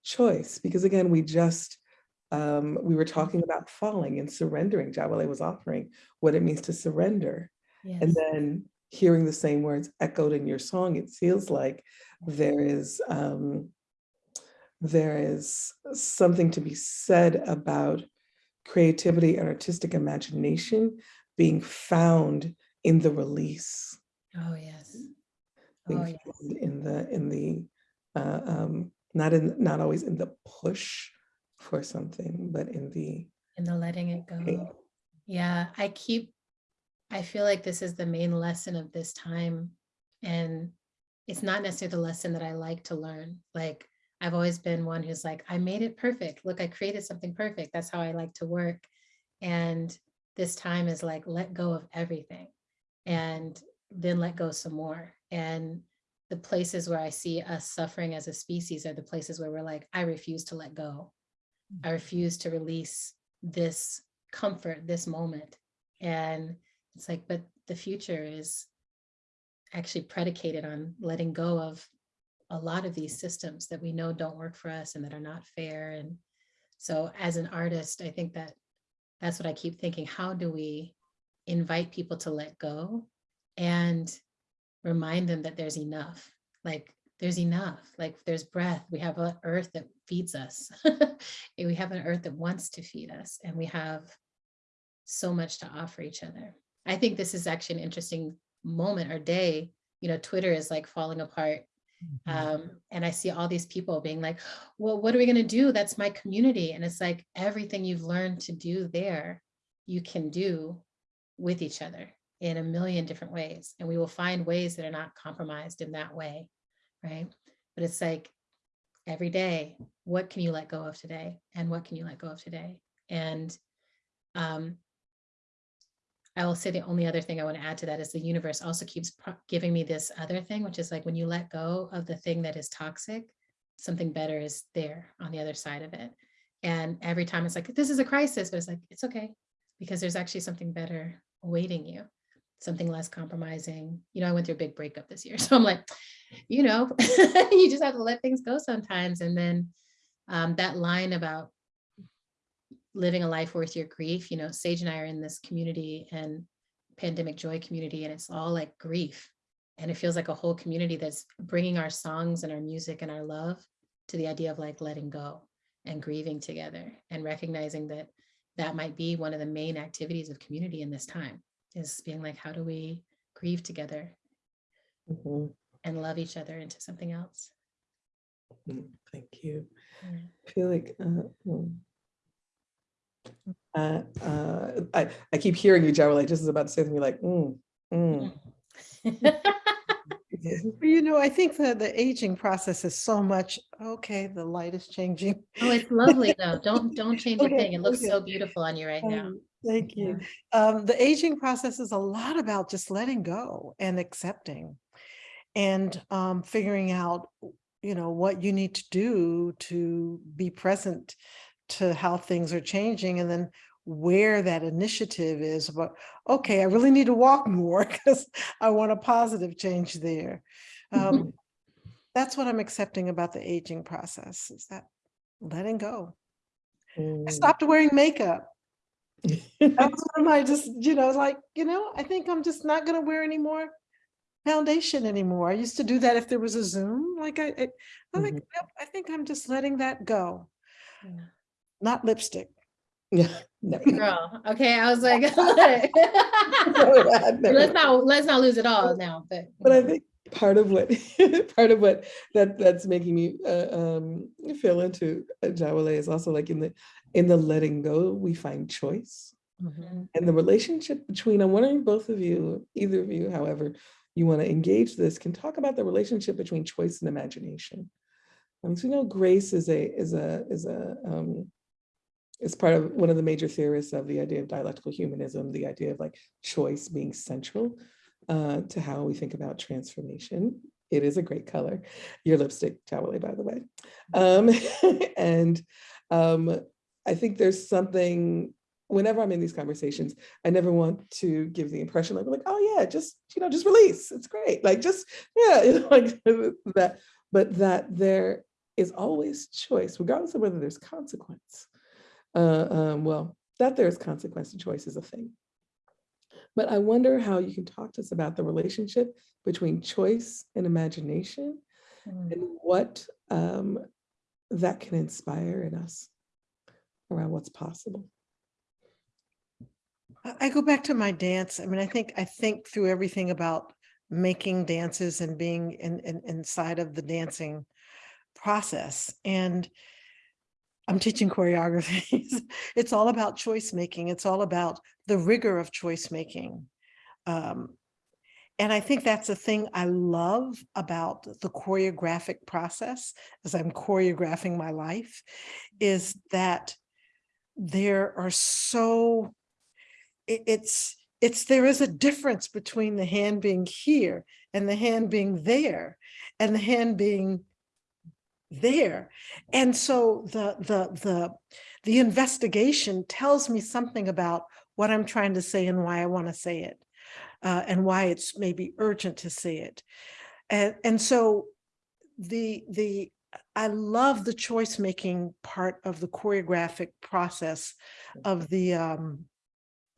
G: choice, because again, we just Um, we were talking about falling and surrendering. Jawole was offering what it means to surrender. And then hearing the same words echoed in your song, it feels like there is um, there is something to be said about creativity and artistic imagination being found in the release,
I: Oh, yes. Oh, yes.
G: in the in the uh, um, not in not always in the push for something, but in the
I: in the letting it go. Yeah, I keep, I feel like this is the main lesson of this time. And it's not necessarily the lesson that I like to learn. Like, I've always been one who's like, I made it perfect. Look, I created something perfect. That's how I like to work. And this time is like, let go of everything and then let go some more. And the places where I see us suffering as a species are the places where we're like, I refuse to let go. I refuse to release this comfort, this moment. And it's like, but the future is actually predicated on letting go of a lot of these systems that we know don't work for us and that are not fair. And so as an artist, I think that that's what I keep thinking. How do we invite people to let go and remind them that there's enough? Like there's enough, like there's breath. We have an earth that feeds us. [LAUGHS] we have an earth that wants to feed us and we have so much to offer each other. I think this is actually an interesting moment or day. You know, Twitter is like falling apart. Um, and I see all these people being like, well, what are we going to do? That's my community. And it's like everything you've learned to do there, you can do with each other in a million different ways. And we will find ways that are not compromised in that way. Right. But it's like every day, what can you let go of today? And what can you let go of today? And um, I will say the only other thing I want to add to that is the universe also keeps giving me this other thing, which is like when you let go of the thing that is toxic, something better is there on the other side of it. And every time it's like, this is a crisis, but it's like, it's okay, because there's actually something better awaiting you, something less compromising. You know, I went through a big breakup this year. [LAUGHS] So I'm like, you know, [LAUGHS] you just have to let things go sometimes. And then um, that line about living a life worth your grief, you know, Sage and I are in this community and pandemic joy community, and it's all like grief. And it feels like a whole community that's bringing our songs and our music and our love to the idea of like letting go and grieving together and recognizing that that might be one of the main activities of community in this time is being like, how do we grieve together
G: Mhm.
I: and love each other into something else?
G: Mm, Thank you.
I: Yeah.
G: I feel like uh, mm. uh, uh, I I keep hearing you, Jawole, just as about to say something like, mm, mm. [LAUGHS]
H: Well, You know, I think that the aging process is so much, okay, the light is changing.
I: Oh, it's lovely though. Don't, [LAUGHS] don't change a thing. It looks
H: okay.
I: so beautiful on you right now.
H: Thank you. Um, the aging process is a lot about just letting go and accepting and um, figuring out, you know, what you need to do to be present to how things are changing and then where that initiative is about, okay, I really need to walk [LAUGHS] more because I want a positive change there. [LAUGHS] Um, that's what I'm accepting about the aging process is that letting go. I
G: Mm.
H: stopped wearing makeup. That was one of my just, you know, like, you know, I think I'm just not gonna wear any more foundation anymore. I used to do that if there was a Zoom, like I, I- I'm like,
G: Mhm.
H: nope, I think I'm just letting that go.
I: Yeah.
H: Not lipstick.
G: Yeah, no. [LAUGHS]
I: Girl, okay, I was [LAUGHS] like, [LAUGHS] let's not, let's not lose it all now, but.
G: But I think part of what [LAUGHS] part of what that that's making me uh, um, feel into uh, Jawole is also like in the in the letting go we find choice
I: Mhm.
G: and the relationship between I'm wondering both of you either of you however you want to engage this can talk about the relationship between choice and imagination. Um, so you know grace is a is a is a um, is part of one of the major theorists of the idea of dialectical humanism, the idea of like choice being central uh, to how we think about transformation. It is a great color. Your lipstick, Jawole, by the way. Um, [LAUGHS] and um, I think there's something, whenever I'm in these conversations, I never want to give the impression like, like, oh yeah, just, you know, just release. It's great. Like just, yeah, [LAUGHS] you know, like [LAUGHS] that, but that there is always choice, regardless of whether there's consequence. Uh, um, well, that there's consequence to choice is a thing. But I wonder how you can talk to us about the relationship between choice and imagination
I: Mm.
G: and what um, that can inspire in us around what's possible.
H: I go back to my dance. I mean, I think, I think through everything about making dances and being in, in, inside of the dancing process. And I'm teaching choreographies. [LAUGHS] It's all about choice making. It's all about the rigor of choice making. Um, and I think that's the thing I love about the choreographic process as I'm choreographing my life is that there are so it- it's it's there is a difference between the hand being here and the hand being there and the hand being there. And so the the the the investigation tells me something about what i'm trying to say and why i want to say it uh, and why it's maybe urgent to say it. And and so the the i love the choice making part of the choreographic process of the um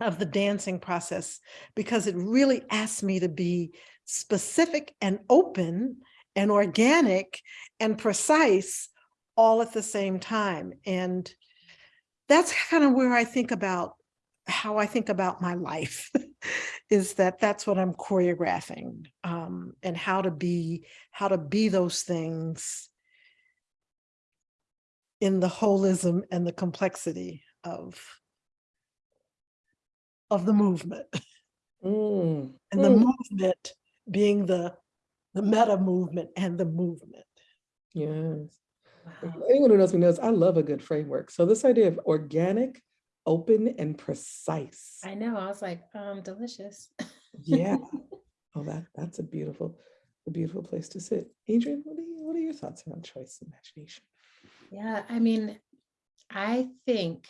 H: of the dancing process because it really asks me to be specific and open and organic and precise all at the same time. And that's kind of where I think about how I think about my life [LAUGHS] is that that's what I'm choreographing um, and how to be how to be those things in the holism and the complexity of of the movement
G: Mm,
H: and the
G: mm.
H: movement being the the meta movement and the movement.
G: Yes.
I: Wow.
G: Anyone who knows me knows I love a good framework. So this idea of organic, open, and precise.
I: I know, I was like, um, delicious.
G: Yeah. [LAUGHS] Oh, that that's a beautiful, a beautiful place to sit. Adrienne, what are you, what are your thoughts around choice and imagination?
I: Yeah, I mean, I think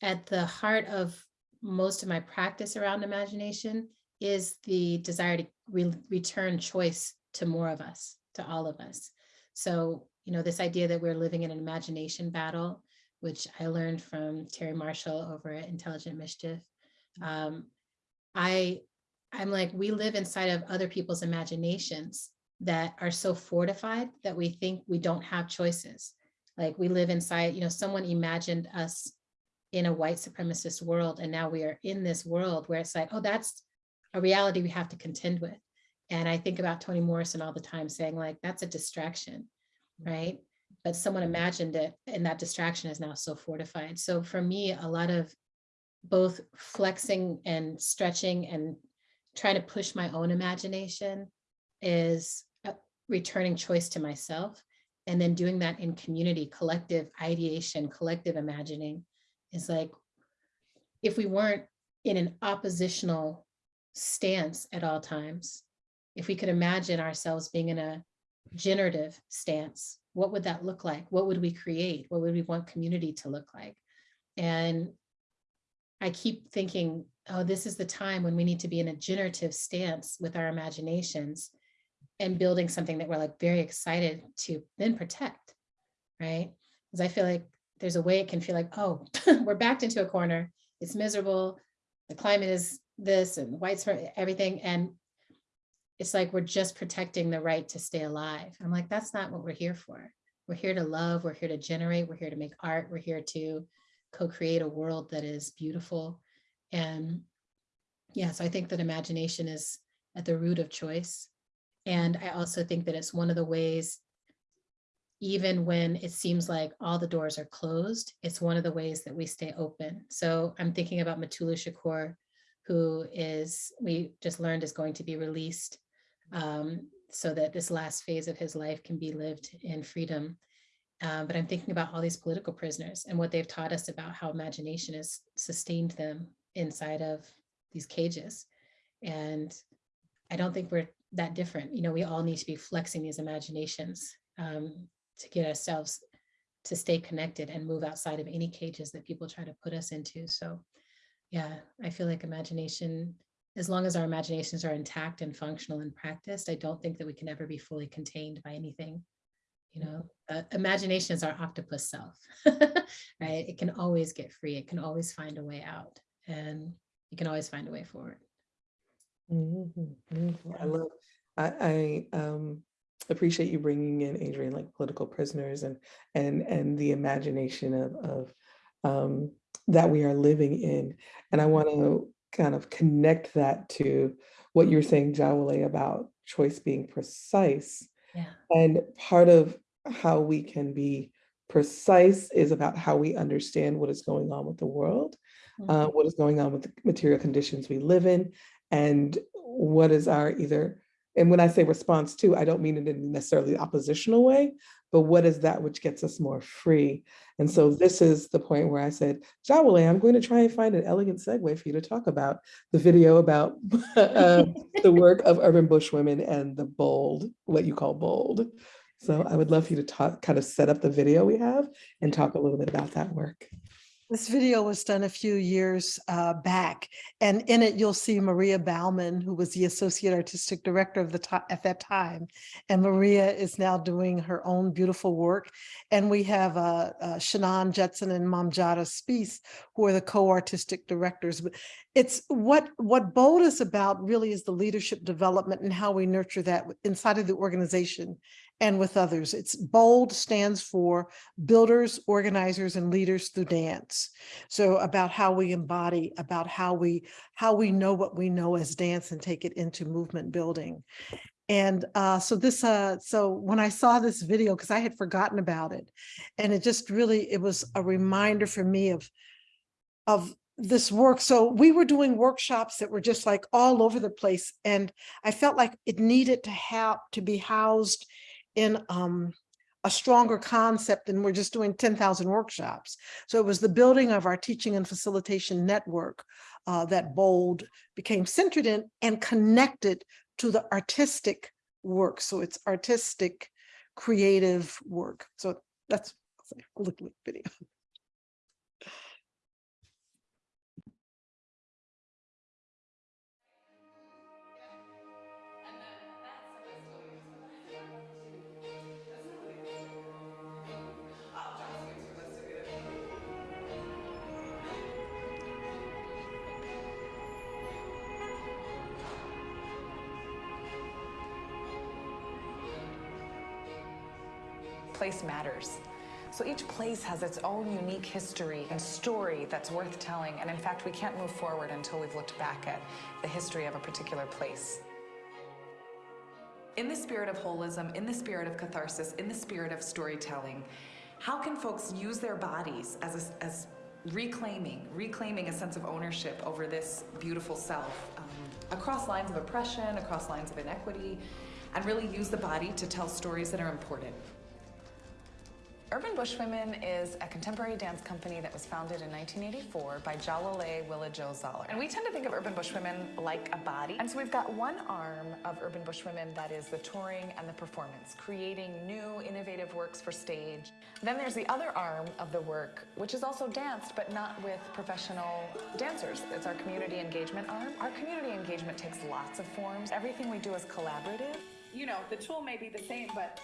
I: at the heart of most of my practice around imagination is the desire to re- return choice to more of us, to all of us. So, you know, this idea that we're living in an imagination battle, which I learned from Terry Marshall over at Intelligent Mischief. Um, I, I'm like, we live inside of other people's imaginations that are so fortified that we think we don't have choices. Like we live inside, you know, someone imagined us in a white supremacist world, and now we are in this world where it's like, oh, that's a reality we have to contend with. And I think about Toni Morrison all the time saying like, that's a distraction, right? But someone imagined it and that distraction is now so fortified. So for me, a lot of both flexing and stretching and trying to push my own imagination is uh, returning choice to myself and then doing that in community, collective ideation, collective imagining is like, if we weren't in an oppositional stance at all times, if we could imagine ourselves being in a generative stance, what would that look like? What would we create? What would we want community to look like? And I keep thinking, oh, this is the time when we need to be in a generative stance with our imaginations and building something that we're like very excited to then protect, right? Because I feel like there's a way it can feel like, oh, [LAUGHS] we're backed into a corner. It's miserable. The climate is this and whites for everything. And it's like we're just protecting the right to stay alive. I'm like, that's not what we're here for. We're here to love. We're here to generate. We're here to make art. We're here to co-create a world that is beautiful. And yeah, so I think that imagination is at the root of choice. And I also think that it's one of the ways, even when it seems like all the doors are closed, it's one of the ways that we stay open. So I'm thinking about Mutulu Shakur, who is, we just learned is going to be released um, so that this last phase of his life can be lived in freedom. Uh, but I'm thinking about all these political prisoners and what they've taught us about how imagination has sustained them inside of these cages. And I don't think we're that different. You know, we all need to be flexing these imaginations um, to get ourselves to stay connected and move outside of any cages that people try to put us into. So yeah, I feel like imagination, as long as our imaginations are intact and functional and practiced, I don't think that we can ever be fully contained by anything. You know, uh, imagination is our octopus self, [LAUGHS] right? It can always get free. It can always find a way out and you can always find a way forward.
G: Mhm, mhm. I love, I, I um, appreciate you bringing in Adrienne, like political prisoners and, and, and the imagination of, of um, that we are living in. And I want to kind of connect that to what you're saying, Jawole, about choice being precise.
I: Yeah.
G: And part of how we can be precise is about how we understand what is going on with the world, uh, what is going on with the material conditions we live in, and what is our either, and when I say response to, I don't mean it in necessarily oppositional way, but what is that which gets us more free? And so this is the point where I said, Jawole, I'm going to try and find an elegant segue for you to talk about the video about uh, [LAUGHS] the [LAUGHS] work of urban bush women and the bold, what you call bold. So I would love for you to talk, kind of set up the video we have and talk a little bit about that work.
H: This video was done a few years uh, back, and in it you'll see Maria Bauman, who was the Associate Artistic Director of the at that time. And Maria is now doing her own beautiful work. And we have uh, uh, Chanon Judson and Mame Diarra Speis, who are the co-artistic directors. But It's what, what Bold is about really is the leadership development and how we nurture that inside of the organization and with others. It's BOLD stands for Builders, Organizers, and Leaders Through Dance. So about how we embody, about how we how we know what we know as dance and take it into movement building. And uh, so this, uh, so when I saw this video, because I had forgotten about it, and it just really, it was a reminder for me of, of this work. So we were doing workshops that were just like all over the place. And I felt like it needed to have, to be housed in um, a stronger concept and we're just doing 10,000 workshops. So it was the building of our teaching and facilitation network uh, that BOLD became centered in and connected to the artistic work. So it's artistic, creative work. So that's a little video.
J: Place matters. So each place has its own unique history and story that's worth telling. And in fact, we can't move forward until we've looked back at the history of a particular place. In the spirit of holism, in the spirit of catharsis, in the spirit of storytelling, how can folks use their bodies as, a, as reclaiming, reclaiming a sense of ownership over this beautiful self um, across lines of oppression, across lines of inequity, and really use the body to tell stories that are important. Urban Bush Women is a contemporary dance company that was founded in 1984 by Jawole Willa Jo Zollar. And we tend to think of Urban Bush Women like a body. And so we've got one arm of Urban Bush Women that is the touring and the performance, creating new innovative works for stage. Then there's the other arm of the work, which is also danced, but not with professional dancers. It's our community engagement arm. Our community engagement takes lots of forms. Everything we do is collaborative.
K: You know, the tool may be the same, but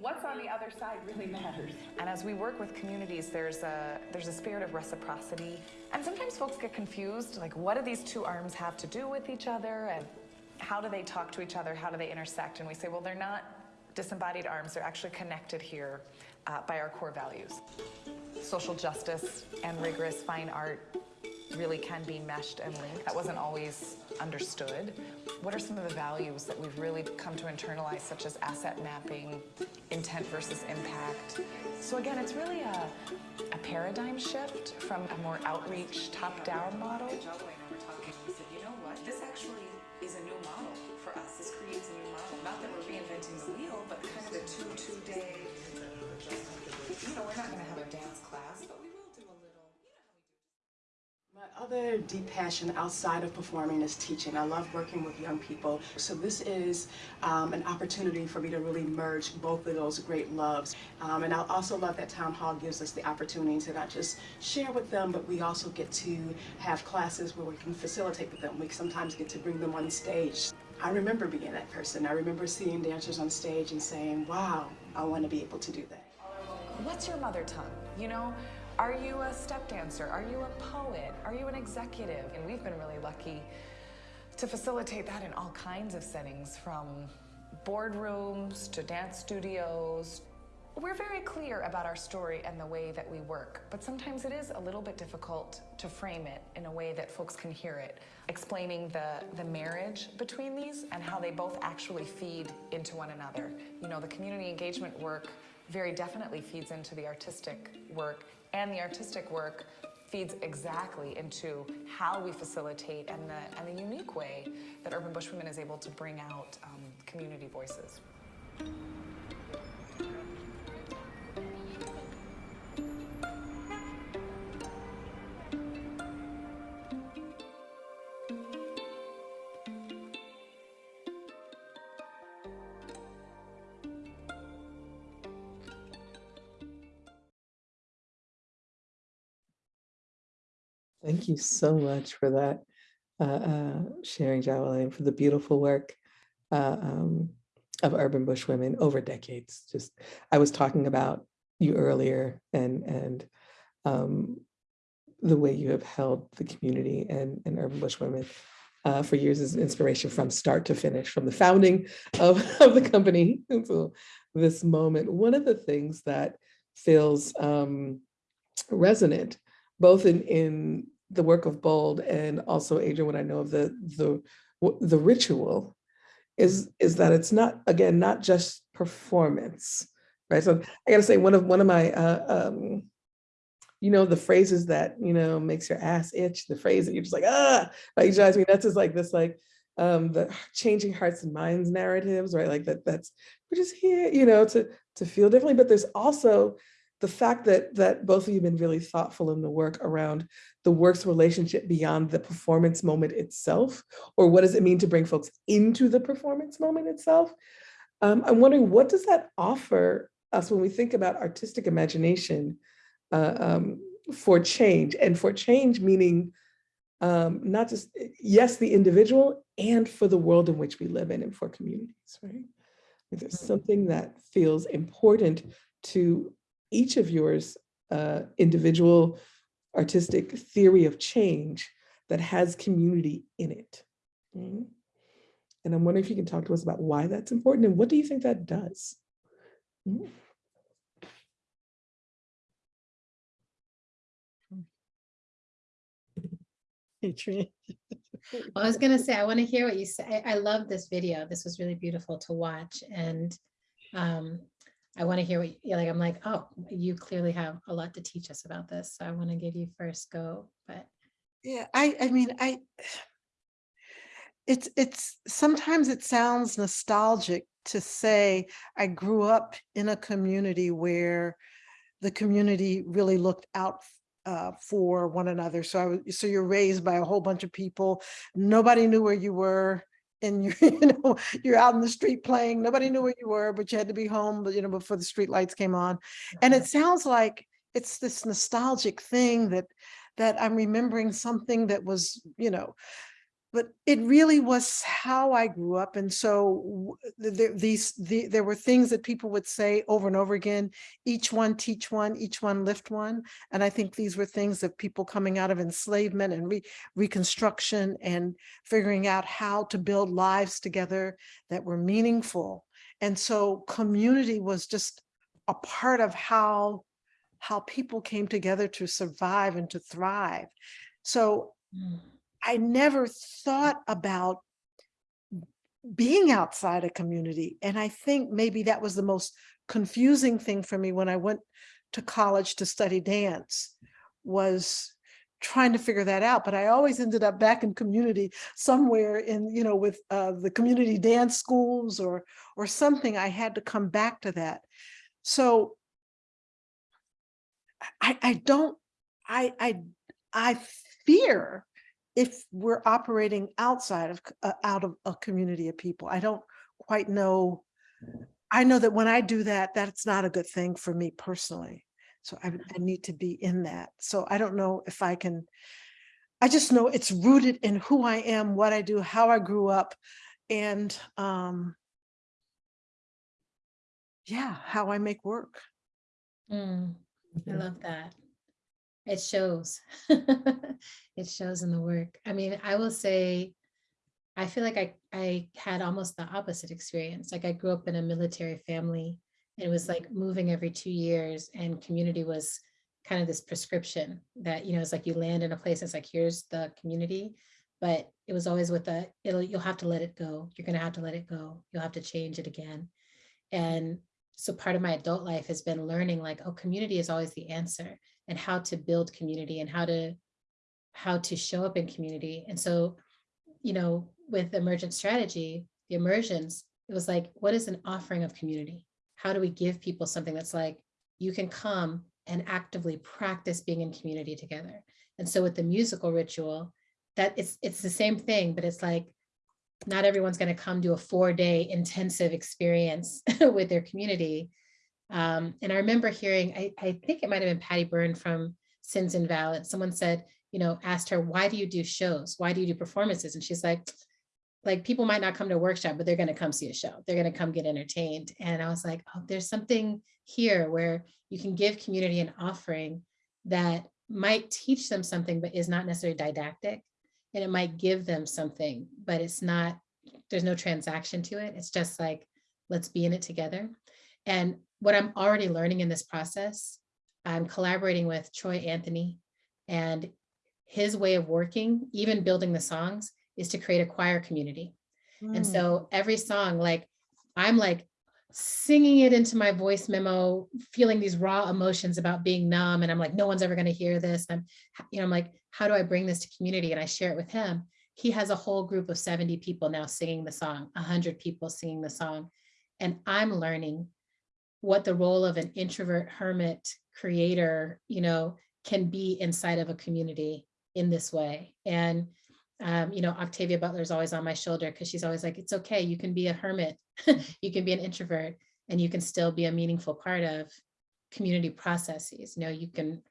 K: what's on the other side really matters.
J: And as we work with communities, there's a there's a spirit of reciprocity. And sometimes folks get confused, like what do these two arms have to do with each other and how do they talk to each other? How do they intersect? And we say, well, they're not disembodied arms. They're actually connected here uh, by our core values. Social justice and rigorous fine art really can be meshed and linked. That wasn't always understood. What are some of the values that we've really come to internalize, such as asset mapping, intent versus impact? So again, it's really a, a paradigm shift from a more outreach, top-down model. And were talking, we said, you know what? This actually is a new model for us. This creates a new model. Not that we're reinventing the wheel, but kind of a two, two-day, you know, we're not gonna have a dance class, but
L: My other deep passion outside of performing is teaching. I love working with young people. So this is um, an opportunity for me to really merge both of those great loves. Um, and I also love that Town Hall gives us the opportunity to not just share with them, but we also get to have classes where we can facilitate with them. We sometimes get to bring them on stage. I remember being that person. I remember seeing dancers on stage and saying, wow, I want to be able to do that.
J: What's your mother tongue? You know, are you a step dancer? Are you a poet? Are you an executive? And we've been really lucky to facilitate that in all kinds of settings from boardrooms to dance studios. We're very clear about our story and the way that we work, but sometimes it is a little bit difficult to frame it in a way that folks can hear it, explaining the, the marriage between these and how they both actually feed into one another. You know, the community engagement work very definitely feeds into the artistic work, and the artistic work feeds exactly into how we facilitate and the, and the unique way that Urban Bush Women is able to bring out um, community voices.
G: Thank you so much for that uh, uh, sharing, Jawole, and for the beautiful work uh, um, of Urban Bush Women over decades. Just, I was talking about you earlier and and um, the way you have held the community and, and Urban Bush Women uh, for years as inspiration from start to finish, from the founding of, [LAUGHS] of the company until this moment. One of the things that feels um, resonant, both in, in the work of Bold and also Adrienne, what I know of the, the, the ritual is, is that it's not, again, not just performance, right? So I gotta say, one of, one of my, uh, um, you know, the phrases that, you know, makes your ass itch, the phrase that you're just like, ah, like drives me nuts is like this, like, um, the changing hearts and minds narratives, right? Like that, that's, we're just here, you know, to, to feel differently, but there's also the fact that that both of you have been really thoughtful in the work around the work's relationship beyond the performance moment itself, or what does it mean to bring folks into the performance moment itself? Um, I'm wondering what does that offer us when we think about artistic imagination uh, um, for change, and for change meaning um, not just yes the individual and for the world in which we live in and for communities, right? There's something that feels important to each of yours uh, individual artistic theory of change that has community in it. Mm. And I'm wondering if you can talk to us about why that's important and what do you think that does? Mm.
H: Adrienne.
I: Well, I was gonna say, I want to hear what you say. I, I love this video. This was really beautiful to watch and um, I want to hear what, you like, I'm like, oh, you clearly have a lot to teach us about this. So I want to give you first go, but
H: Yeah, I, I mean, I, it's, it's, sometimes it sounds nostalgic to say I grew up in a community where the community really looked out uh, for one another. So I was, so you're raised by a whole bunch of people. Nobody knew where you were and you're, [LAUGHS] you know, you're out in the street playing. Nobody knew mm-hmm. where you were, but you had to be home, but you know, before the street lights came on. And it sounds like it's this nostalgic thing that that I'm remembering something that was, you know, but it really was how I grew up. And so these, the, there were things that people would say over and over again, each one teach one, each one lift one. And I think these were things of people coming out of enslavement and re- reconstruction and figuring out how to build lives together that were meaningful. And so community was just a part of how how people came together to survive and to thrive. So
I: mm,
H: I never thought about being outside a community. And I think maybe that was the most confusing thing for me when I went to college to study dance was trying to figure that out. But I always ended up back in community somewhere in, you know, with uh, the community dance schools or or something. I had to come back to that. So I, I don't, I, I, I fear if we're operating outside of, uh, out of a community of people. I don't quite know. I know that when I do that, that's not a good thing for me personally. So I, I need to be in that. So I don't know if I can, I just know it's rooted in who I am, what I do, how I grew up. And, um, yeah, how I make work.
I: Mm, I love that. It shows. [LAUGHS] It shows in the work. I mean, I will say, I feel like I, I had almost the opposite experience. Like I grew up in a military family. And it was like moving every two years and community was kind of this prescription that, you know, it's like you land in a place, it's like, here's the community. But it was always with a, it'll, you'll have to let it go. You're gonna have to let it go. You'll have to change it again. And so part of my adult life has been learning like, oh, community is always the answer and how to build community and how to how to show up in community. And so, you know, with emergent strategy, the immersions, it was like, what is an offering of community? How do we give people something that's like, you can come and actively practice being in community together. And so with the musical ritual, that it's it's the same thing, but it's like not everyone's going to come to a four day intensive experience [LAUGHS] with their community. Um, and I remember hearing, I, I think it might have been Patty Berne from Sins Invalid. Someone said, you know, asked her, why do you do shows? Why do you do performances? And she's like, like people might not come to a workshop, but they're going to come see a show. They're going to come get entertained. And I was like, oh, there's something here where you can give community an offering that might teach them something, but is not necessarily didactic. And it might give them something, but it's not, there's no transaction to it. It's just like, let's be in it together. And what I'm already learning in this process, I'm collaborating with Troy Anthony and his way of working, even building the songs, is to create a choir community. And
H: Mm.
I: so every song, like I'm like singing it into my voice memo, feeling these raw emotions about being numb. And I'm like, no one's ever going to hear this. I'm, you know, I'm like, how do I bring this to community? And I share it with him. He has a whole group of 70 people now singing the song, 100 people singing the song. And I'm learning what the role of an introvert hermit creator, you know, can be inside of a community in this way. And, um, you know, Octavia Butler is always on my shoulder because she's always like, it's okay, you can be a hermit, [LAUGHS] you can be an introvert, and you can still be a meaningful part of community processes. You know, you can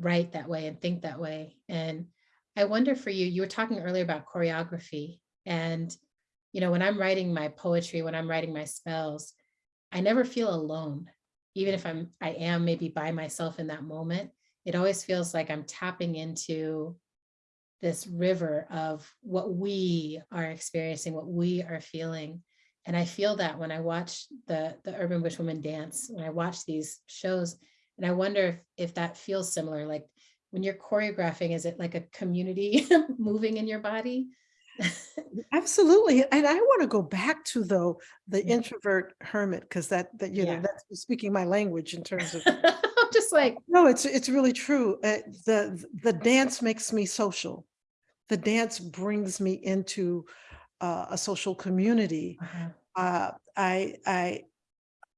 I: write that way and think that way. And I wonder for you, you were talking earlier about choreography. And, you know, when I'm writing my poetry, when I'm writing my spells, I never feel alone. Even if I'm, I am maybe by myself in that moment, it always feels like I'm tapping into this river of what we are experiencing, what we are feeling. And I feel that when I watch the, the Urban Bush Women dance, when I watch these shows, and I wonder if, if that feels similar, like when you're choreographing, is it like a community [LAUGHS] moving in your body?
H: Absolutely. And I want to go back to though, the
I: Yeah.
H: introvert hermit, because that, that, you know, that's speaking my language in terms of, [LAUGHS]
I: I'm just like,
H: no, it's, it's really true. Uh, the, the dance makes me social. The dance brings me into uh, a social community.
I: uh-huh,
H: Uh, I, I,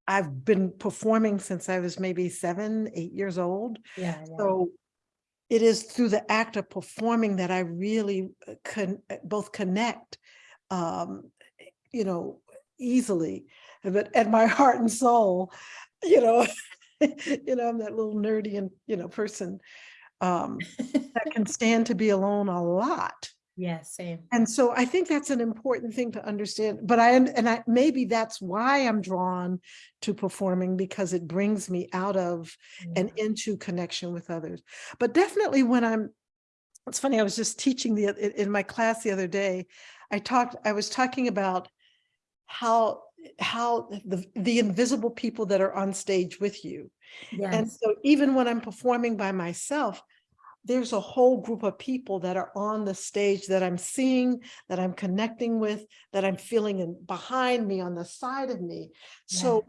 H: I've been performing since I was maybe seven, eight years old.
I: yeah, yeah.
H: So it is through the act of performing that I really uh, can both connect, um, you know, easily, but at my [LAUGHS] heart and soul, you know, [LAUGHS] you know, I'm that little nerdy and, you know, person um, that can stand to be alone a lot.
I: Yeah, same.
H: And so I think that's an important thing to understand, but I, am- and I, maybe that's why I'm drawn to performing because it brings me out of and into connection with others. But definitely when I'm, it's funny, I was just teaching the, in my class the other day, I talked, I was talking about how, how the, the invisible people that are on stage with you. And so even when I'm performing by myself, there's a whole group of people that are on the stage that I'm seeing, that I'm connecting with, that I'm feeling in behind me, on the side of me. So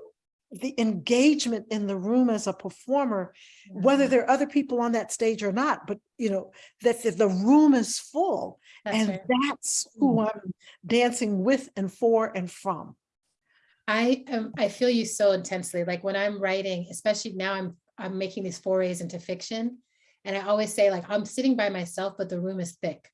H: the engagement in the room as a performer, whether
I: uh-huh,
H: there are other people on that stage or not, but you know, that the, the room is full
I: that's
H: and
I: right.
H: that's who I'm dancing with and for and from.
I: I um I feel you so intensely. Like when I'm writing, especially now I'm I'm making these forays into fiction. And I always say like I'm sitting by myself, but the room is thick.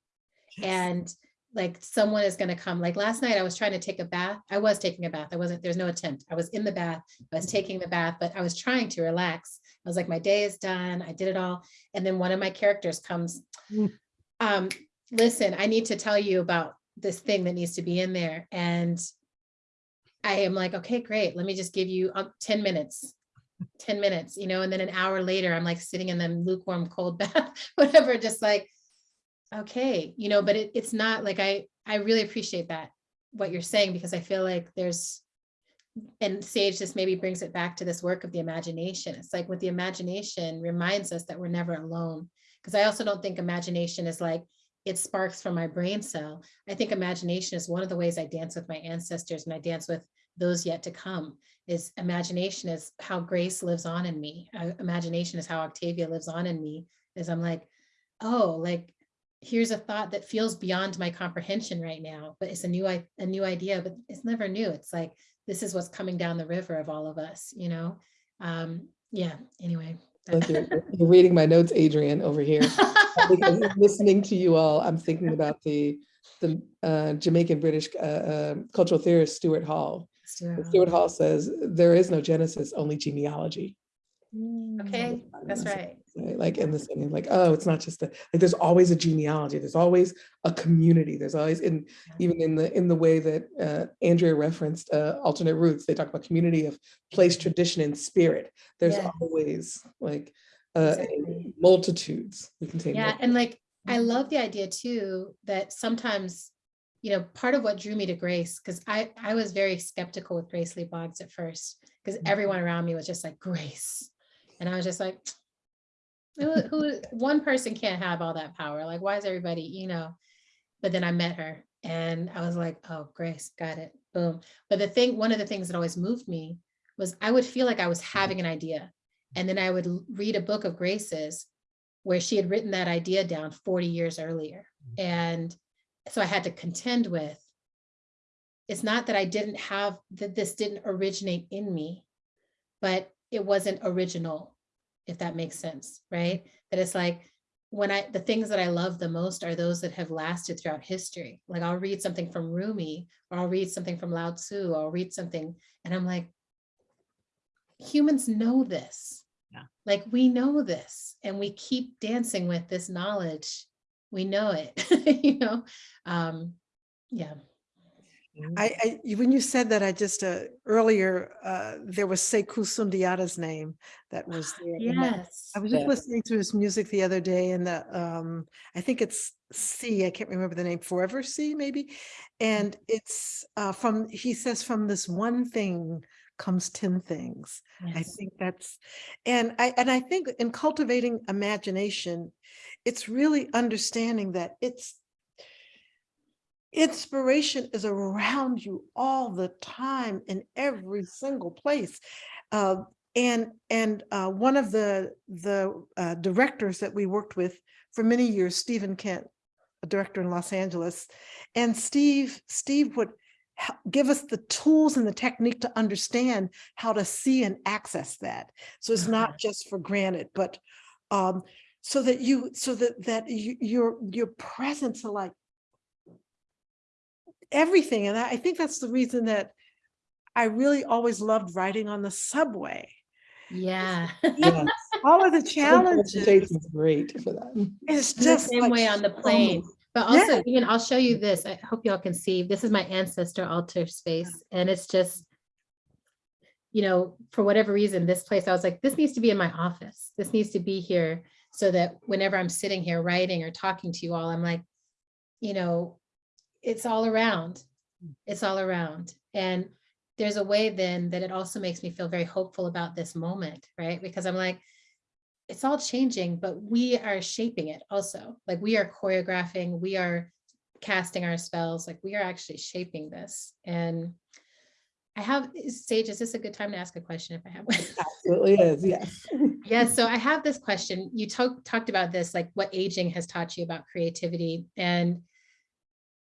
I: And like someone is gonna come. Like last night I was trying to take a bath. I was taking a bath. I wasn't, there's no attempt. I was in the bath. I was taking the bath, but I was trying to relax. I was like, my day is done. I did it all. And then one of my characters comes.
H: Mm.
I: Um, listen, I need to tell you about this thing that needs to be in there. And I am like, okay, great. Let me just give you uh, 10 minutes. 10 minutes, you know, and then an hour later, I'm like sitting in the lukewarm cold [LAUGHS] bath, whatever, just like, okay, you know, but it, it's not like I, I really appreciate that, what you're saying, because I feel like there's, and Sage just maybe brings it back to this work of the imagination. It's like with the imagination reminds us that we're never alone. Because I also don't think imagination is like, it sparks from my brain cell. I think imagination is one of the ways I dance with my ancestors and I dance with those yet to come is imagination is how grace lives on in me. Uh, imagination is how Octavia lives on in me is I'm like, oh, like here's a thought that feels beyond my comprehension right now, but it's a new, i- a new idea, but it's never new. It's like, this is what's coming down the river of all of us, you know? Um, yeah, anyway.
G: Like you're, you're reading my notes, Adrienne, over here. [LAUGHS] Because listening to you all, I'm thinking about the, the uh, Jamaican British uh, uh, cultural theorist Stuart Hall.
I: Stuart
G: Stuart Hall says, there is no genesis, only genealogy.
I: Okay, that's right.
G: Right, Like in the singing, like, oh, it's not just a, like, there's always a genealogy, there's always a community, there's always in, even in the, in the way that uh, Andrea referenced uh, alternate roots, they talk about community of place, tradition, and spirit. There's
I: Yeah.
G: always like uh,
I: Exactly.
G: multitudes. We can say
I: Yeah,
G: multitudes.
I: and like, I love the idea too, that sometimes, you know, part of what drew me to Grace, because I, I was very skeptical with Grace Lee Boggs at first, because mm-hmm. everyone around me was just like, Grace. And I was just like, who, who, one person can't have all that power. Like, why is everybody, you know? But then I met her and I was like, oh, Grace, got it, boom. But the thing, one of the things that always moved me was I would feel like I was mm-hmm. having an idea. And then I would read a book of Grace's where she had written that idea down 40 years earlier. Mm-hmm. And so I had to contend with, it's not that I didn't have, that this didn't originate in me, but it wasn't original, if that makes sense, right? That it's like, when I, the things that I love the most are those that have lasted throughout history. Like I'll read something from Rumi, or I'll read something from Lao Tzu, or I'll read something, and I'm like, humans know this.
D: Yeah.
I: Like we know this and we keep dancing with this knowledge. We know it, [LAUGHS] you know? Um, yeah.
H: I, I, when you said that, I just, uh, earlier, uh, there was Sekou Sundiata's name that was [GASPS] there. and that-
I: Yes.
H: I was just
G: Yeah.
H: listening to his music the other day and the, um, I think it's C, I can't remember the name, Forever C maybe. And it's, uh, from, he says, from this one thing comes 10 things. I think that's, and I, and I think in cultivating imagination, it's really understanding that it's, inspiration is around you all the time in every single place. Uh, and and uh, one of the the uh, directors that we worked with for many years, Stephen Kent, a director in Los Angeles, and Steve Steve would give us the tools and the technique to understand how to see and access that. So it's not just for granted, but um, so that you so that that you, your your presence to like everything. And I I think that's the reason that I really always loved riding on the subway.
I: Yeah. [LAUGHS]
G: Yeah.
H: All of the [LAUGHS]
G: Transportation's
H: challenges,
G: Great for that.
H: it's
I: the
H: just
I: same
H: like
I: way on the plane.
H: much.
I: But also, even I'll show you this. I hope y'all can see. This is my ancestor altar space, and it's just, you know, for whatever reason, this place, I was like, this needs to be in my office. This needs to be here so that whenever I'm sitting here writing or talking to you all, I'm like, you know, it's all around. It's all around. And there's a way then that it also makes me feel very hopeful about this moment, right? Because I'm like, it's all changing, but we are shaping it also. Like we are choreographing, we are casting our spells, like we are actually shaping this. And I have, Sage, is this a good time to ask a question if I have one? [LAUGHS]
G: Absolutely is, yes. [LAUGHS]
I: Yeah, so I have this question. You talked talked about this, like what aging has taught you about creativity. And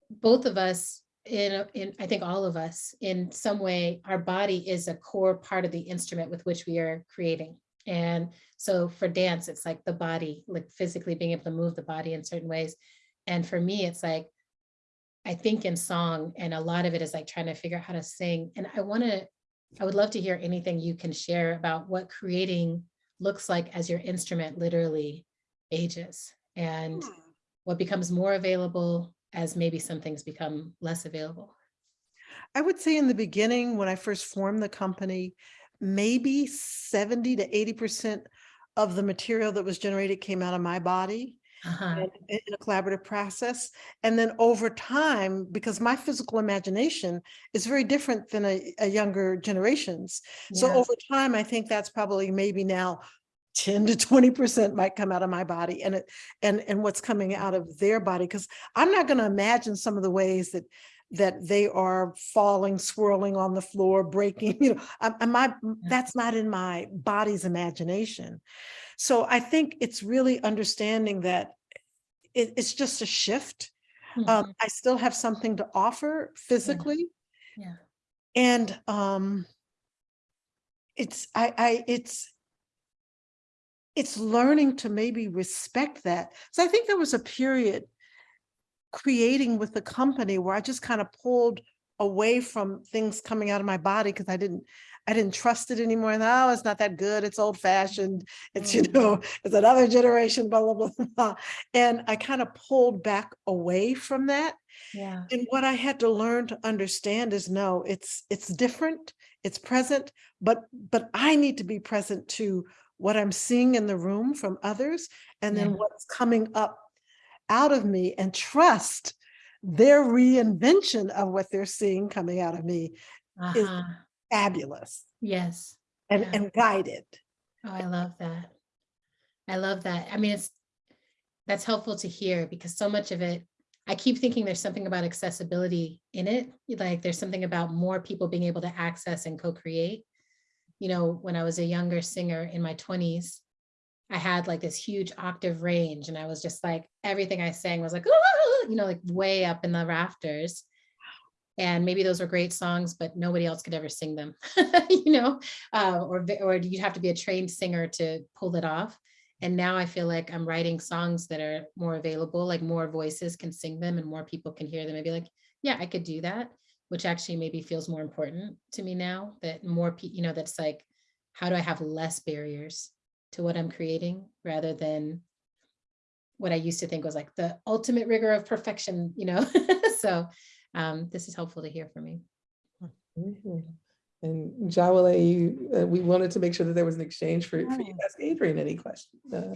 I: both of us, in, in I think all of us, in some way, our body is a core part of the instrument with which we are creating. And so for dance, it's like the body, like physically being able to move the body in certain ways. And for me, it's like, I think in song, and a lot of it is like trying to figure out how to sing. And I want to, I would love to hear anything you can share about what creating looks like as your instrument literally ages and hmm. what becomes more available as maybe some things become less available.
H: I would say in the beginning, when I first formed the company, maybe 70 to 80% of the material that was generated came out of my body
I: Uh-huh.
H: and in a collaborative process. And then over time, because my physical imagination is very different than a, a younger generation's. So over time, I think that's probably maybe now 10 to 20% might come out of my body and it and and what's coming out of their body because I'm not going to imagine some of the ways that that they are falling swirling on the floor breaking [LAUGHS] you know I, I- my that's not in my body's imagination so I think it's really understanding that it, it's just a shift
I: Mhm.
H: um, I still have something to offer physically
I: Yeah.
H: and um it's i i it's it's learning to maybe respect that so i think there was a period creating with the company where i just kind of pulled away from things coming out of my body because i didn't i didn't trust it anymore and oh it's not that good it's old fashioned it's you know it's another generation blah blah blah, blah. and i kind of pulled back away from that
I: Yeah.
H: and what I had to learn to understand is no, it's it's different, it's present, but but I need to be present to what I'm seeing in the room from others and then
I: Yeah.
H: what's coming up out of me and trust their reinvention of what they're seeing coming out of me is
I: Uh-huh.
H: Fabulous
I: Yes.
H: and,
I: Yeah.
H: and guided.
I: Oh, I love that. I love that. I mean, it's, that's helpful to hear because so much of it, I keep thinking there's something about accessibility in it. Like there's something about more people being able to access and co-create. You know, when I was a younger singer in my twenties, I had like this huge octave range and I was just like, everything I sang was like, you know, like way up in the rafters. And maybe those were great songs, but nobody else could ever sing them, [LAUGHS] you know, uh, or, or you'd have to be a trained singer to pull it off. And now I feel like I'm writing songs that are more available, like more voices can sing them and more people can hear them and be like, yeah, I could do that, which actually maybe feels more important to me now that more, people, you know, that's like, how do I have less barriers to what I'm creating rather than what I used to think was like the ultimate rigor of perfection, you know? [LAUGHS] So um, this is helpful to hear from me.
G: Mhm. And Jawole, you, uh, we wanted to make sure that there was an exchange for, for you to ask Adrienne any question. uh,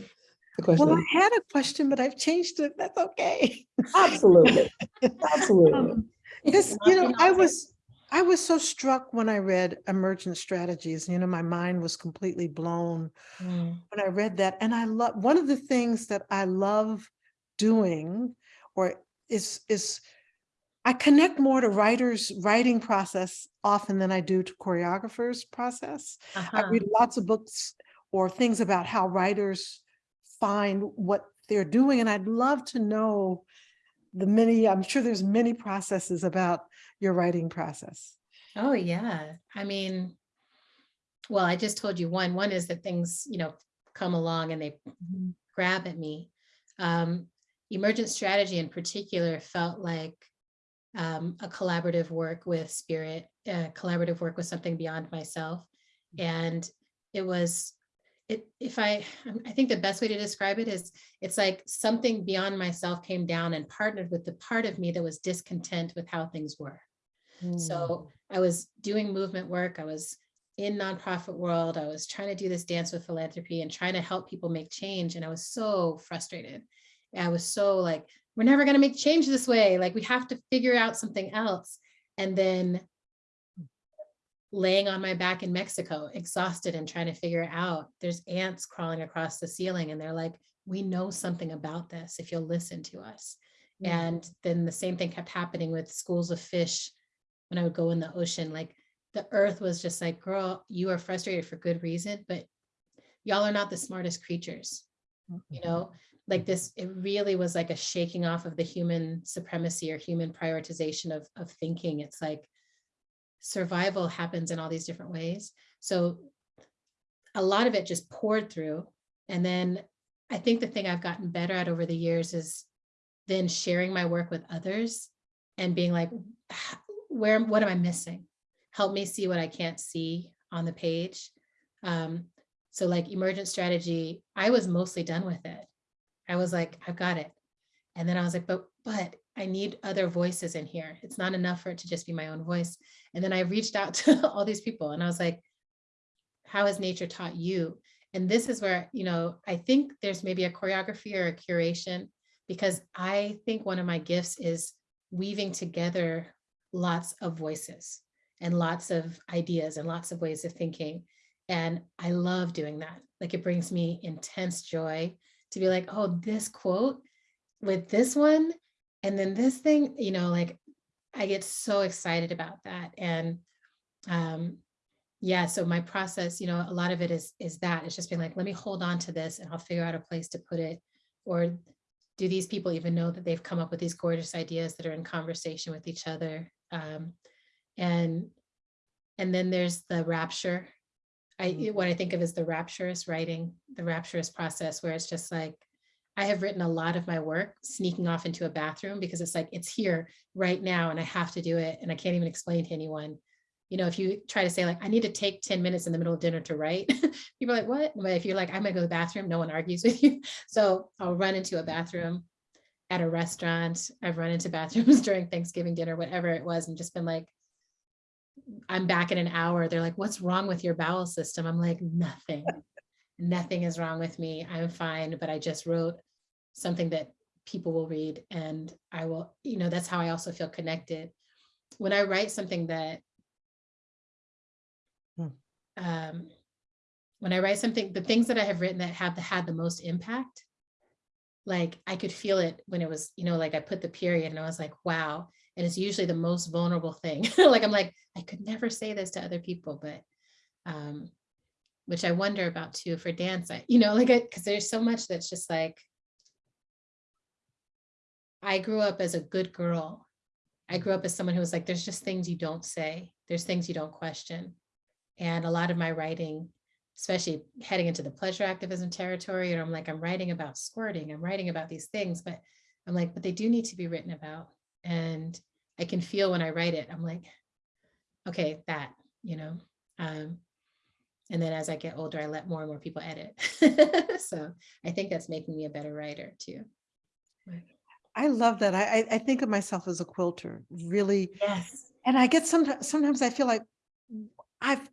G: The question.
H: Well, I had a question, but I've changed it. That's okay.
G: Absolutely, [LAUGHS] absolutely.
H: Um, Because, you know, I was, I was so struck when I read Emergent Strategies, you know, my mind was completely blown
I: Mm,
H: when I read that. And I love, one of the things that I love doing or is, is I connect more to writers' writing process often than I do to choreographers' process. I
I: uh-huh.
H: read lots of books or things about how writers find what they're doing. And I'd love to know the many, I'm sure there's many processes about your writing process.
I: Oh, yeah. I mean, well, I just told you one. One is that things, you know, come along and they grab at me. Um, emergent strategy in particular felt like um, a collaborative work with spirit, uh, collaborative work with something beyond myself. And it was, it, if I, [SIGHS] I think the best way to describe it is it's like something beyond myself came down and partnered with the part of me that was discontent with how things were. So I was doing movement work. I was in nonprofit world. I was trying to do this dance with philanthropy and trying to help people make change. And I was so frustrated. I was so like, we're never going to make change this way. Like we have to figure out something else. And then laying on my back in Mexico, exhausted and trying to figure it out. There's ants crawling across the ceiling and they're like, we know something about this if you'll listen to us. Mm. And then the same thing kept happening with schools of fish when I would go in the ocean, like the earth was just like, girl, you are frustrated for good reason, but y'all are not the smartest creatures. You mm-hmm. know, like this, it really was like a shaking off of the human supremacy or human prioritization of, of thinking. It's like survival happens in all these different ways. So a lot of it just poured through. And then I think the thing I've gotten better at over the years is then sharing my work with others and being like, where, what am I missing? Help me see what I can't see on the page. Um, so like emergent strategy, I was mostly done with it. I was like, I've got it. And then I was like, but, but I need other voices in here. It's not enough for it to just be my own voice. And then I reached out [LAUGHS] to all these people and I was like, how has nature taught you? And this is where, you know, I think there's maybe a choreography or a curation because I think one of my gifts is weaving together lots of voices and lots of ideas and lots of ways of thinking. And I love doing that. Like it brings me intense joy to be like, oh, this quote with this one, and then this thing, you know, like I get so excited about that. And um, yeah, so my process, you know, a lot of it is is that it's just being like, let me hold on to this and I'll figure out a place to put it. Or do these people even know that they've come up with these gorgeous ideas that are in conversation with each other? Um, and and then there's the rapture. I what I mm-hmm. think of as the rapturous writing, the rapturous process where it's just like, I have written a lot of my work sneaking off into a bathroom because it's like, it's here right now and I have to do it. And I can't even explain to anyone. You know, if you try to say like, I need to take 10 minutes in the middle of dinner to write, [LAUGHS] people are like, what? But if you're like, I'm gonna go to the bathroom, no one argues [LAUGHS] with you. So I'll run into a bathroom at a restaurant. I've run into bathrooms [LAUGHS] during Thanksgiving dinner, whatever it was, and just been like, I'm back in an hour. They're like, what's wrong with your bowel system? I'm like, nothing. Nothing is wrong with me. I'm fine, but I just wrote something that people will read and I will, you know, that's how I also feel connected. When I write something that,
H: Hmm.
I: um, when I write something, the things that I have written that have had the most impact, like I could feel it when it was, you know, like I put the period and I was like, wow. And it's usually the most vulnerable thing. [LAUGHS] like I'm like, I could never say this to other people, but um, which I wonder about too for dance. I, you know, like, because there's so much that's just like, I grew up as a good girl. I grew up as someone who was like, there's just things you don't say. There's things you don't question. And a lot of my writing, especially heading into the pleasure activism territory, and I'm like, I'm writing about squirting, I'm writing about these things, but I'm like, but they do need to be written about. And I can feel when I write it, I'm like, okay, that, you know. Um, and then as I get older, I let more and more people edit. [LAUGHS] so I think that's making me a better writer too.
H: I love that. I, I- I think of myself as a quilter, really.
I: Yes.
H: And I get sometimes, sometimes I feel like I've,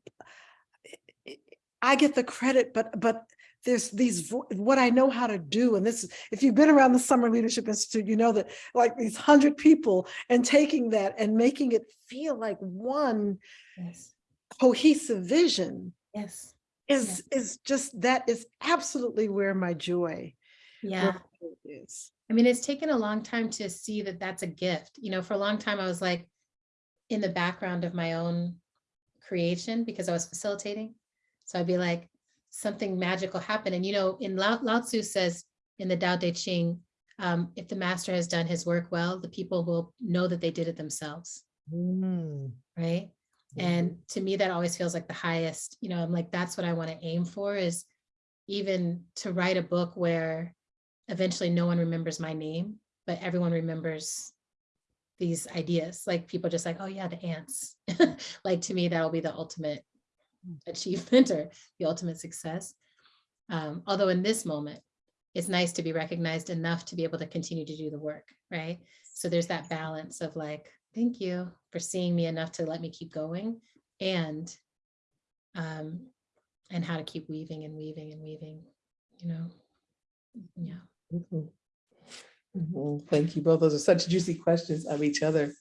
H: I get the credit, but, but there's these, what I know how to do. And this, is if you've been around the Summer Leadership Institute, you know that like these hundred people and taking that and making it feel like one
I: Yes.
H: cohesive vision
I: Yes.
H: is, is just, that is absolutely where my joy
I: Yeah.
H: where my joy is.
I: I mean, it's taken a long time to see that that's a gift. You know, for a long time, I was like in the background of my own creation because I was facilitating. So I'd be like, something magical happened. And, you know, in Lao, Lao Tzu says in the Tao Te Ching, um, if the master has done his work well, the people will know that they did it themselves.
H: Mm.
I: Right. And to me, that always feels like the highest, you know, I'm like, that's what I want to aim for is even to write a book where eventually no one remembers my name, but everyone remembers these ideas. Like people just like, oh yeah, the ants. [LAUGHS] like to me, that'll be the ultimate achievement [LAUGHS] or the ultimate success. Um, although in this moment, it's nice to be recognized enough to be able to continue to do the work, right? So there's that balance of like, thank you for seeing me enough to let me keep going and um, and how to keep weaving and weaving and weaving, you know? Yeah.
G: Mhm. Mhm. Thank you both. Those are such juicy questions of each other.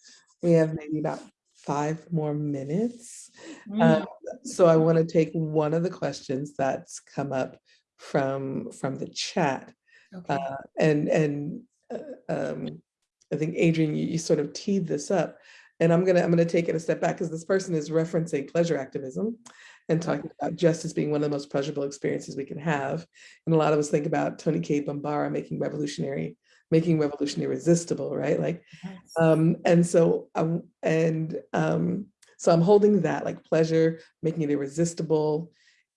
G: We have maybe about five more minutes.
I: Mm.
G: Um, So I want to take one of the questions that's come up from, from the chat.
I: Okay.
G: Uh, And, and uh, um, I think Adrienne, you, you sort of teed this up. And I'm gonna, I'm gonna take it a step back because this person is referencing pleasure activism and talking about justice being one of the most pleasurable experiences we can have. And a lot of us think about Toni Cade Bambara making revolutionary, making revolution irresistible, right? Like,
I: Yes.
G: um, and so, um, and um, so I'm holding that like pleasure, making it irresistible,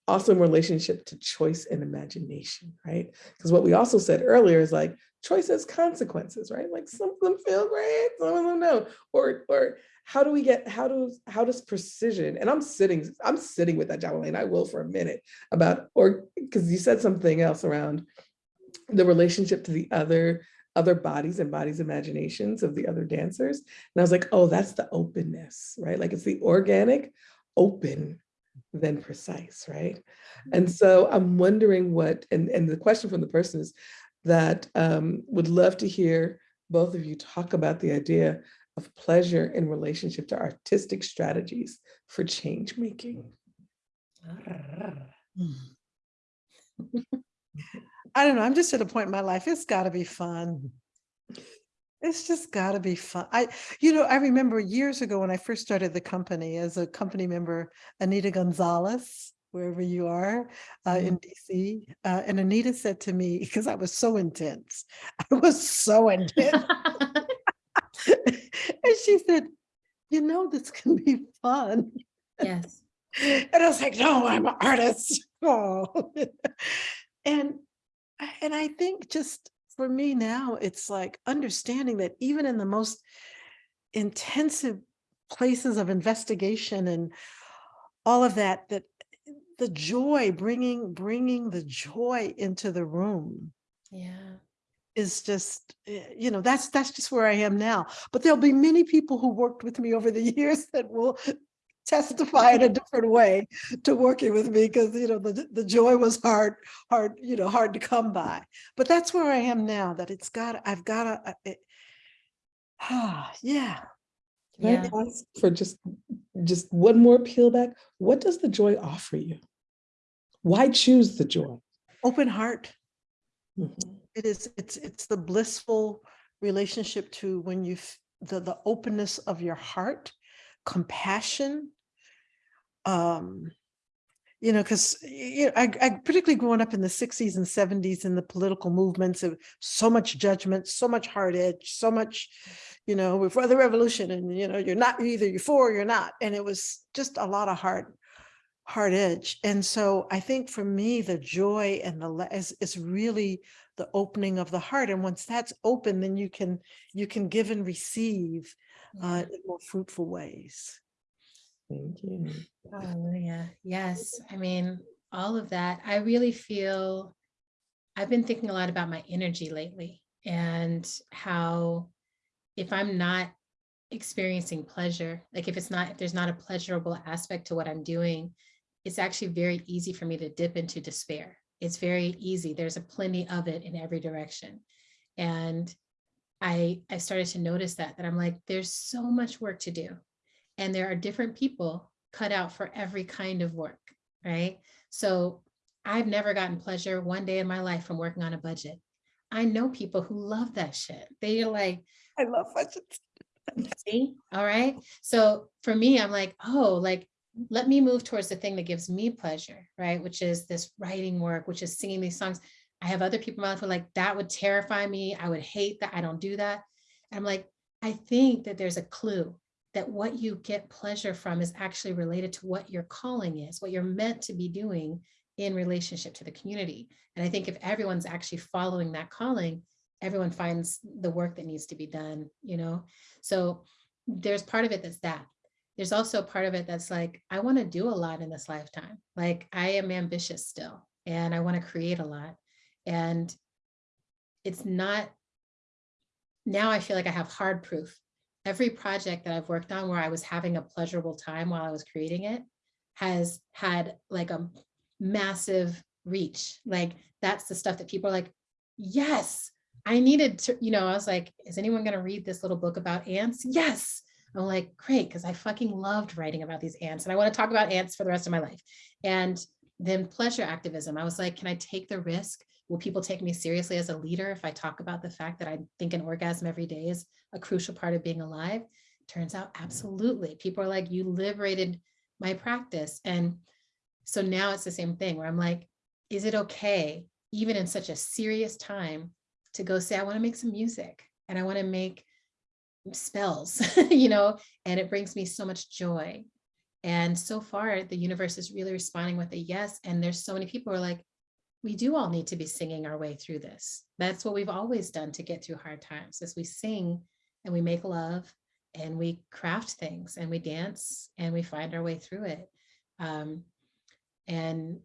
G: also in relationship to choice and imagination, right? Because what we also said earlier is like choice has consequences, right? Like some of them feel great, some of them no. Or, or how do we get, how does, how does precision, and I'm sitting, I'm sitting with that Jawole, and I will for a minute about, or, because you said something else around the relationship to the other, other bodies and bodies imaginations of the other dancers. And I was like, oh, that's the openness, right? Like it's the organic, open, then precise, right? And mm-hmm. so I'm wondering what, and, and the question from the person is that um, would love to hear both of you talk about the idea of pleasure in relationship to artistic strategies for change making. Mm. Ah. Hmm. [LAUGHS]
H: I don't know, I'm just at a point in my life, it's gotta be fun. It's just gotta be fun. I, you know, I remember years ago when I first started the company as a company member, Anita Gonzalez, wherever you are, uh, in DC. Uh, and Anita said to me, because I was so intense, [LAUGHS] I was so intense. [LAUGHS] And she said, you know, this can be fun.
I: Yes. [LAUGHS]
H: And I was like, no, I'm an artist. Oh. And, and I think just for me now, it's like understanding that even in the most intensive places of investigation and all of that, that the joy, bringing, bringing the joy into the room
I: Yeah.
H: is just, eh, you know, that's, that's just where I am now. But there'll be many people who worked with me over the [LAUGHS] years that will testify in a different way to working with me because, you know, the, the joy was hard, hard, you know, hard to come by. But that's where I am now, that it's got, I've got to, ah, yeah.
G: Can I
I: Yeah.
G: ask for just, just one more peel back? What does the joy offer you? Why choose the joy?
H: Open heart.
G: Mhm.
H: It is, it's, it's the blissful relationship to when you, f- the, the openness of your heart, compassion. Um, you know, because you know, I, I particularly growing up in the sixties and seventies in the political movements of so much judgment, so much hard edge, so much, you know, we're for the revolution and, you know, you're not, either you're for or you're not. And it was just a lot of hard, hard edge. And so I think for me, the joy and the, is, is really the opening of the heart. And once that's open, then you can, you can give and receive uh, in more fruitful ways.
G: Thank you.
I: Hallelujah. Yes. I mean, all of that. I really feel I've been thinking a lot about my energy lately and how if I'm not experiencing pleasure, like if it's not, if there's not a pleasurable aspect to what I'm doing, it's actually very easy for me to dip into despair. It's very easy. There's a plenty of it in every direction. And I I started to notice that that I'm like, there's so much work to do. And there are different people cut out for every kind of work, right? So I've never gotten pleasure one day in my life from working on a budget. I know people who love that shit. They're like,
H: I love budgets. [LAUGHS]
I: See, all right. So for me, I'm like, oh, like, let me move towards the thing that gives me pleasure, right? Which is this writing work, which is singing these songs. I have other people in my life who are like, that would terrify me. I would hate that. I don't do that. And I'm like, I think that there's a clue that what you get pleasure from is actually related to what your calling is, what you're meant to be doing in relationship to the community. And I think if everyone's actually following that calling, everyone finds the work that needs to be done, you know? So there's part of it that's that. There's also part of it that's like, I want to do a lot in this lifetime. Like I am ambitious still, and I want to create a lot. And it's not, now I feel like I have hard proof. Every project that I've worked on where I was having a pleasurable time while I was creating it has had like a massive reach. Like that's the stuff that people are like, yes, I needed to, you know, I was like, is anyone going to read this little book about ants? Yes. I'm like, great, because I fucking loved writing about these ants and I want to talk about ants for the rest of my life. And then pleasure activism, I was like, can I take the risk? Will people take me seriously as a leader if I talk about the fact that I think an orgasm every day is a crucial part of being alive? Turns out, absolutely. People are like, you liberated my practice. And so now it's the same thing where I'm like, is it okay, even in such a serious time, to go say, I want to make some music and I want to make spells, [LAUGHS] you know, and it brings me so much joy. And so far, the universe is really responding with a yes. And there's so many people are like, we do all need to be singing our way through this. That's what we've always done to get through hard times, is we sing and we make love and we craft things and we dance and we find our way through it. Um, and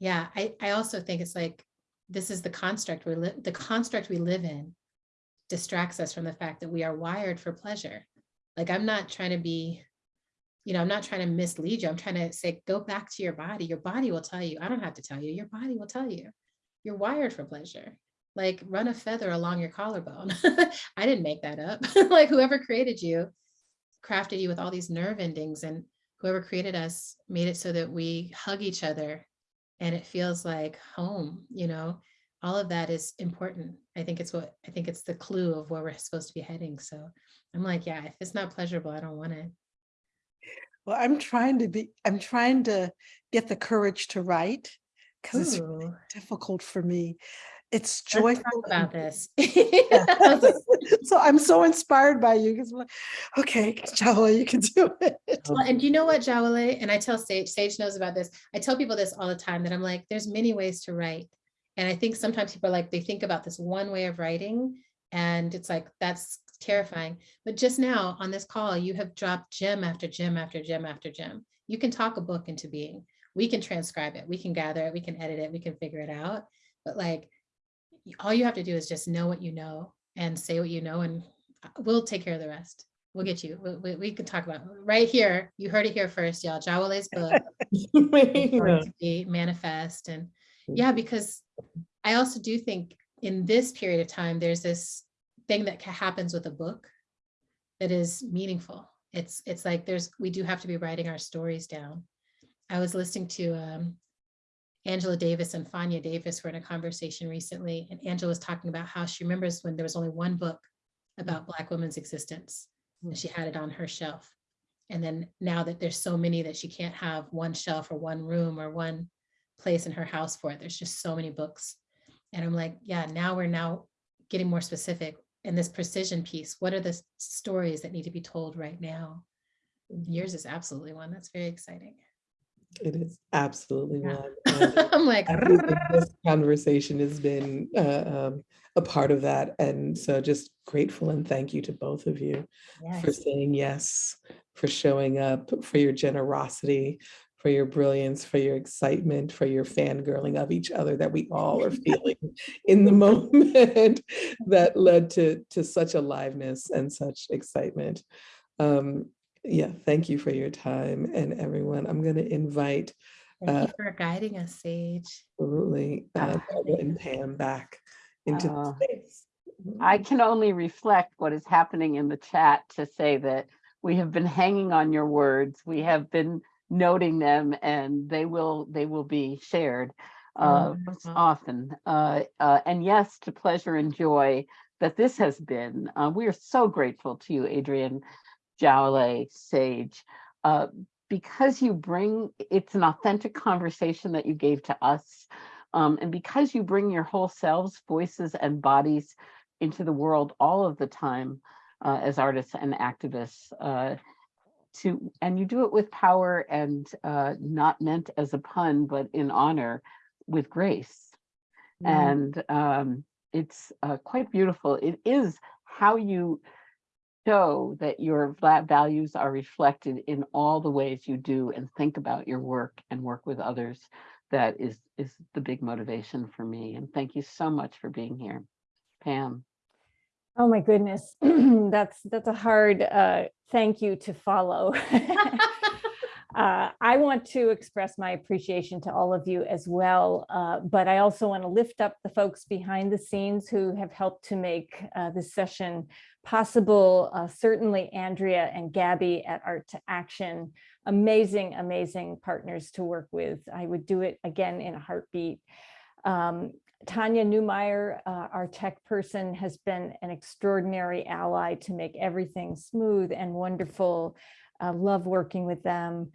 I: yeah, I, I also think it's like, this is the construct we live, the construct we live in distracts us from the fact that we are wired for pleasure. Like I'm not trying to be, you know, I'm not trying to mislead you. I'm trying to say, go back to your body. Your body will tell you. I don't have to tell you. Your body will tell you. You're wired for pleasure. Like run a feather along your collarbone. [LAUGHS] I didn't make that up. [LAUGHS] like whoever created you crafted you with all these nerve endings and whoever created us made it so that we hug each other and it feels like home, you know, all of that is important. I think it's what, I think it's the clue of where we're supposed to be heading. So I'm like, yeah, if it's not pleasurable, I don't want it.
H: Well, I'm trying to be, I'm trying to get the courage to write because it's really difficult for me. It's joyful.
I: about [LAUGHS] this. [LAUGHS]
H: so I'm so inspired by you because like, okay, Jawa, you can do it.
I: Well, and you know what, Jawole, and I tell Sage, Sage knows about this. I tell people this all the time that I'm like, there's many ways to write. And I think sometimes people are like, they think about this one way of writing and it's like, that's terrifying. But just now on this call, you have dropped gem after gem after gem after gem. You can talk a book into being. We can transcribe it. We can gather it. We can edit it. We can figure it out. But like, all you have to do is just know what you know and say what you know and uh, we'll take care of the rest. We'll get you. We, we, we can talk about right here. You heard it here first, y'all. Jawole's book [LAUGHS] to be manifest and yeah, because I also do think in this period of time, there's this thing that happens with a book that is meaningful. It's it's like there's we do have to be writing our stories down. I was listening to um, Angela Davis and Fania Davis were in a conversation recently, and Angela was talking about how she remembers when there was only one book about Black women's existence, and she had it on her shelf. And then now that there's so many that she can't have one shelf or one room or one place in her house for it, there's just so many books. And I'm like, yeah, now we're now getting more specific in this precision piece. What are the stories that need to be told right now? Yours is absolutely one. That's very exciting.
G: It is absolutely
I: Yeah.
G: one. [LAUGHS]
I: I'm like,
G: I think that this conversation has been uh, um, a part of that. And so just grateful and thank you to both of you for saying yes, for showing up, for your generosity, for your brilliance, for your excitement, for your fangirling of each other that we all are [LAUGHS] feeling in the [LAUGHS] moment that led to, to such aliveness and such excitement. Um, yeah, thank you for your time and everyone. I'm going to invite
I: Thank
G: uh,
I: you for guiding us, Sage.
G: absolutely uh, Barbara and Pam back into the
D: Oh.
G: space.
D: I can only reflect what is happening in the chat to say that we have been hanging on your words. We have been noting them and they will, they will be shared uh,
I: Wonderful.
D: often. Uh, uh, and yes, to pleasure and joy that this has been. Uh, we are so grateful to you, Adrienne Jawole, Sage, uh, because you bring, it's an authentic conversation that you gave to us. Um, and because you bring your whole selves, voices and bodies into the world all of the time uh, as artists and activists uh, to, and you do it with power and uh, not meant as a pun, but in honor with grace. And um, it's uh, quite beautiful. It is how you show that your values are reflected in all the ways you do and think about your work and work with others. That is is the big motivation for me. And thank you so much for being here, Pam.
C: Oh, my goodness. [CLEARS THROAT] That's, that's a hard uh, thank you to follow. [LAUGHS] Uh, I want to express my appreciation to all of you as well, uh, but I also want to lift up the folks behind the scenes who have helped to make uh, this session possible. Uh, certainly Andrea and Gabby at Art2Action, amazing, amazing partners to work with. I would do it again in a heartbeat. Um, Tanya Newmeyer, uh, our tech person, has been an extraordinary ally to make everything smooth and wonderful. Uh, love working with them.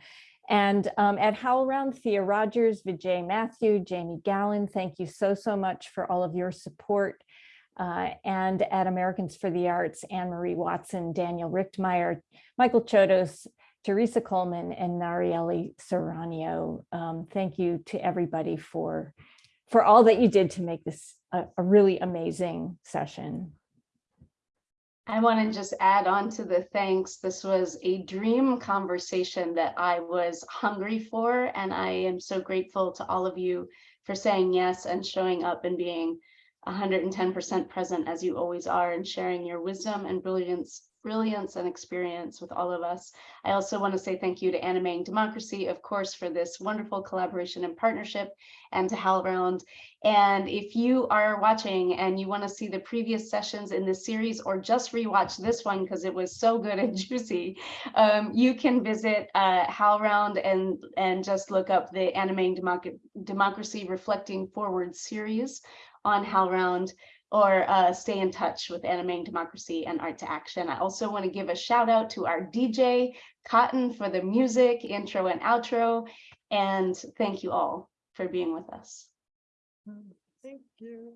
C: And um, at HowlRound, Thea Rogers, Vijay Matthew, Jamie Gahlon, thank you so, so much for all of your support. Uh, and at Americans for the Arts, Anne-Marie Watson, Daniel Richtmeyer, Michael Chodos, Teresa Coleman, and Narieli Serrano. Um, thank you to everybody for, for all that you did to make this a, a really amazing session.
B: I want to just add on to the thanks. This was a dream conversation that I was hungry for, and I am so grateful to all of you for saying yes and showing up and being 110% present as you always are and sharing your wisdom and brilliance brilliance and experience with all of us. I also want to say thank you to Animating Democracy, of course, for this wonderful collaboration and partnership, and to HowlRound. And if you are watching and you want to see the previous sessions in this series or just rewatch this one because it was so good and [LAUGHS] juicy, um, you can visit uh, HowlRound and, and just look up the Animating Democ Democracy Reflecting Forward series on HowlRound or uh, stay in touch with Animating Democracy and Art2Action. I also want to give a shout out to our DJ, Cotton, for the music, intro and outro. And thank you all for being with us.
H: Thank you.